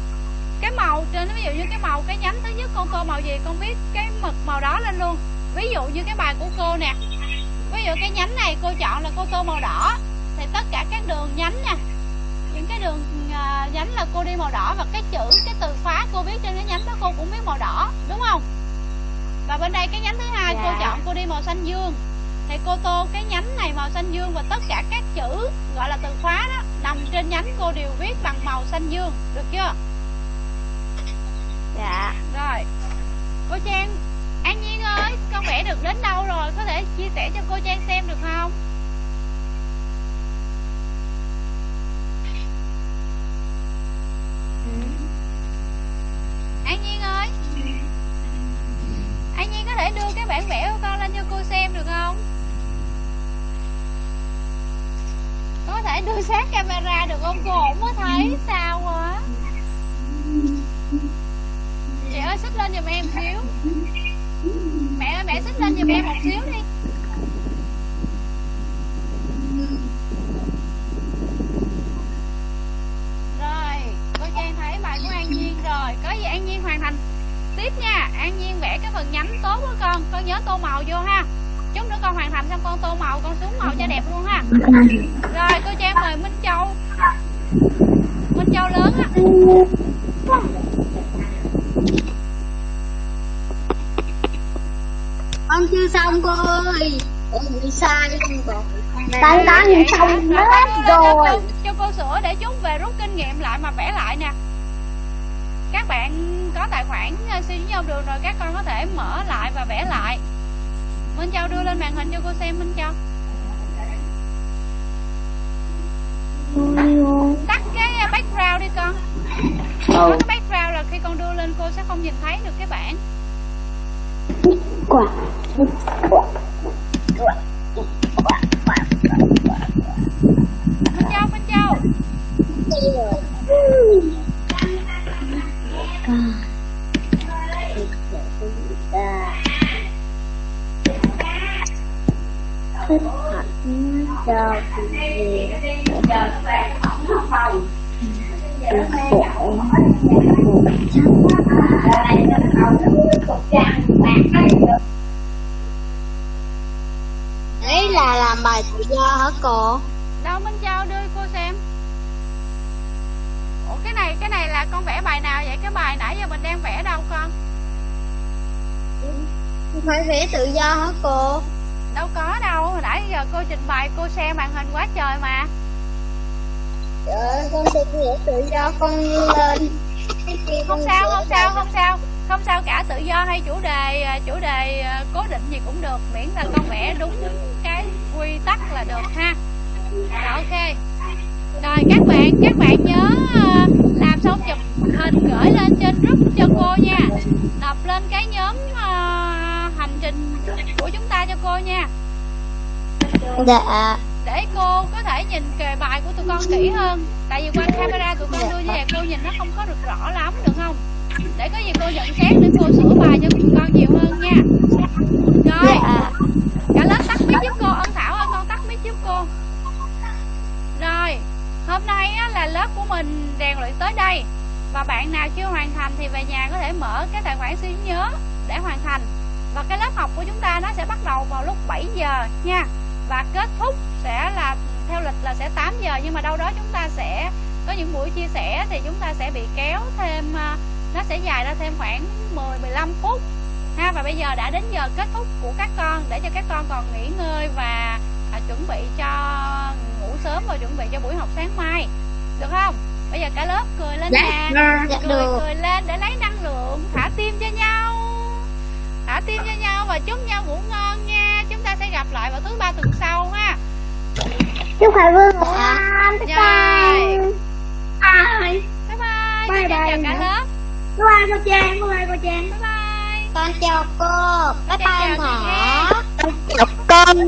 Cái màu trên ví dụ như cái màu cái nhánh thứ nhất con tô màu gì con viết cái mực màu đó lên luôn. Ví dụ như cái bài của cô nè. Ví dụ cái nhánh này cô chọn là cô tô màu đỏ thì tất cả các đường nhánh nè những cái đường uh, nhánh là cô đi màu đỏ và cái chữ cái từ khóa cô viết trên cái nhánh đó cô cũng viết màu đỏ đúng không? Và bên đây cái nhánh thứ hai dạ. cô chọn cô đi màu xanh dương. Thì cô tô cái nhánh này màu xanh dương và tất cả các chữ gọi là từ khóa đó nằm trên nhánh cô đều viết bằng màu xanh dương được chưa? Dạ. Rồi. Cô trang an nhiên ơi con vẽ được đến đâu rồi? Có thể chia sẻ cho cô trang xem được không an nhiên ơi. An nhiên có thể đưa cái bản vẽ của con lên cho cô xem được không? Có thể đưa sát camera được không? Cô không có thấy sao quá chị ơi, xích lên giùm em xíu. Mẹ ơi, mẹ xích lên giùm em một xíu đi rồi cô bài của an nhiên rồi. Có gì an nhiên hoàn thành tiếp nha. An nhiên vẽ cái phần nhánh tốt của con. Con nhớ tô màu vô ha. Chút nữa con hoàn thành xong con tô màu con xuống màu cho đẹp luôn ha. Rồi cô trang mời minh châu. Minh châu lớn á. Con chưa xong cô ơi. Bị sai còn Tại đã nhìn xong hết rồi. cho, cho cô sửa để chúng về rút kinh nghiệm lại mà vẽ lại nè các bạn có tài khoản suy với nhau đường rồi các con có thể mở lại và vẽ lại. Minh Châu đưa lên màn hình cho cô xem Minh Châu. Tắt cái background đi con. Có cái background là khi con đưa lên cô sẽ không nhìn thấy được cái bảng. Quả. Minh Châu, Minh Châu thích hạnh cho gì Đấy là làm bài tự do hả cô? Đâu Minh Châu đưa cô xem Ủa cái này cái này là con vẽ bài nào vậy? Cái bài nãy giờ mình đang vẽ đâu con? Phải vẽ tự do hả cô? Đâu có đâu, hồi nãy giờ cô trình bày cô xem màn hình quá trời mà. Trời ơi, con sẽ vẽ tự do con lên. Không sao, không sao, không sao. Không sao cả, tự do hay chủ đề chủ đề ờ, cố định gì cũng được Miễn là con vẽ đúng cái quy tắc là được ha. Rồi ok. Rồi các bạn, các bạn nhớ ờ, làm xong chụp hình gửi lên trên group cho cô nha. Nộp lên cái nhóm trình của chúng ta cho cô nha. Dạ. Để cô có thể nhìn kề bài của tụi con kỹ hơn. Tại vì qua camera tụi con đưa về cô nhìn nó không có được rõ lắm được không? Để có gì cô nhận xét để cô sửa bài cho tụi con nhiều hơn nha. Rồi. Cả lớp tắt mic giúp cô Ân Thảo ơi con tắt mic giúp cô. Rồi. Hôm nay á, là lớp của mình rèn luyện tới đây. Và bạn nào chưa hoàn thành thì về nhà có thể mở cái tài khoản suy nhớ để hoàn thành và cái lớp học của chúng ta nó sẽ bắt đầu vào lúc 7 giờ nha. Và kết thúc sẽ là theo lịch là sẽ 8 giờ nhưng mà đâu đó chúng ta sẽ có những buổi chia sẻ thì chúng ta sẽ bị kéo thêm à, nó sẽ dài ra thêm khoảng 10 15 phút. Ha và bây giờ đã đến giờ kết thúc của các con để cho các con còn nghỉ ngơi và à, chuẩn bị cho ngủ sớm và chuẩn bị cho buổi học sáng mai. Được không? Bây giờ cả lớp cười lên dạ, nè. dạ, cười được. cười lên để lấy năng lượng thả tim cho nhau thả tim cho nhau và chúc nhau ngủ ngon nha. Chúng ta sẽ gặp lại vào thứ ba tuần sau ha. Chúc Hải Vương ngủ ngon. Bye Rồi. Bye. bye. Bye Bye Chào bye. cả lớp. Bye bye cô Trang, bye bye cô Trang. bye bye. Con chào cô. Bye Chào bye chị Thảo Chào con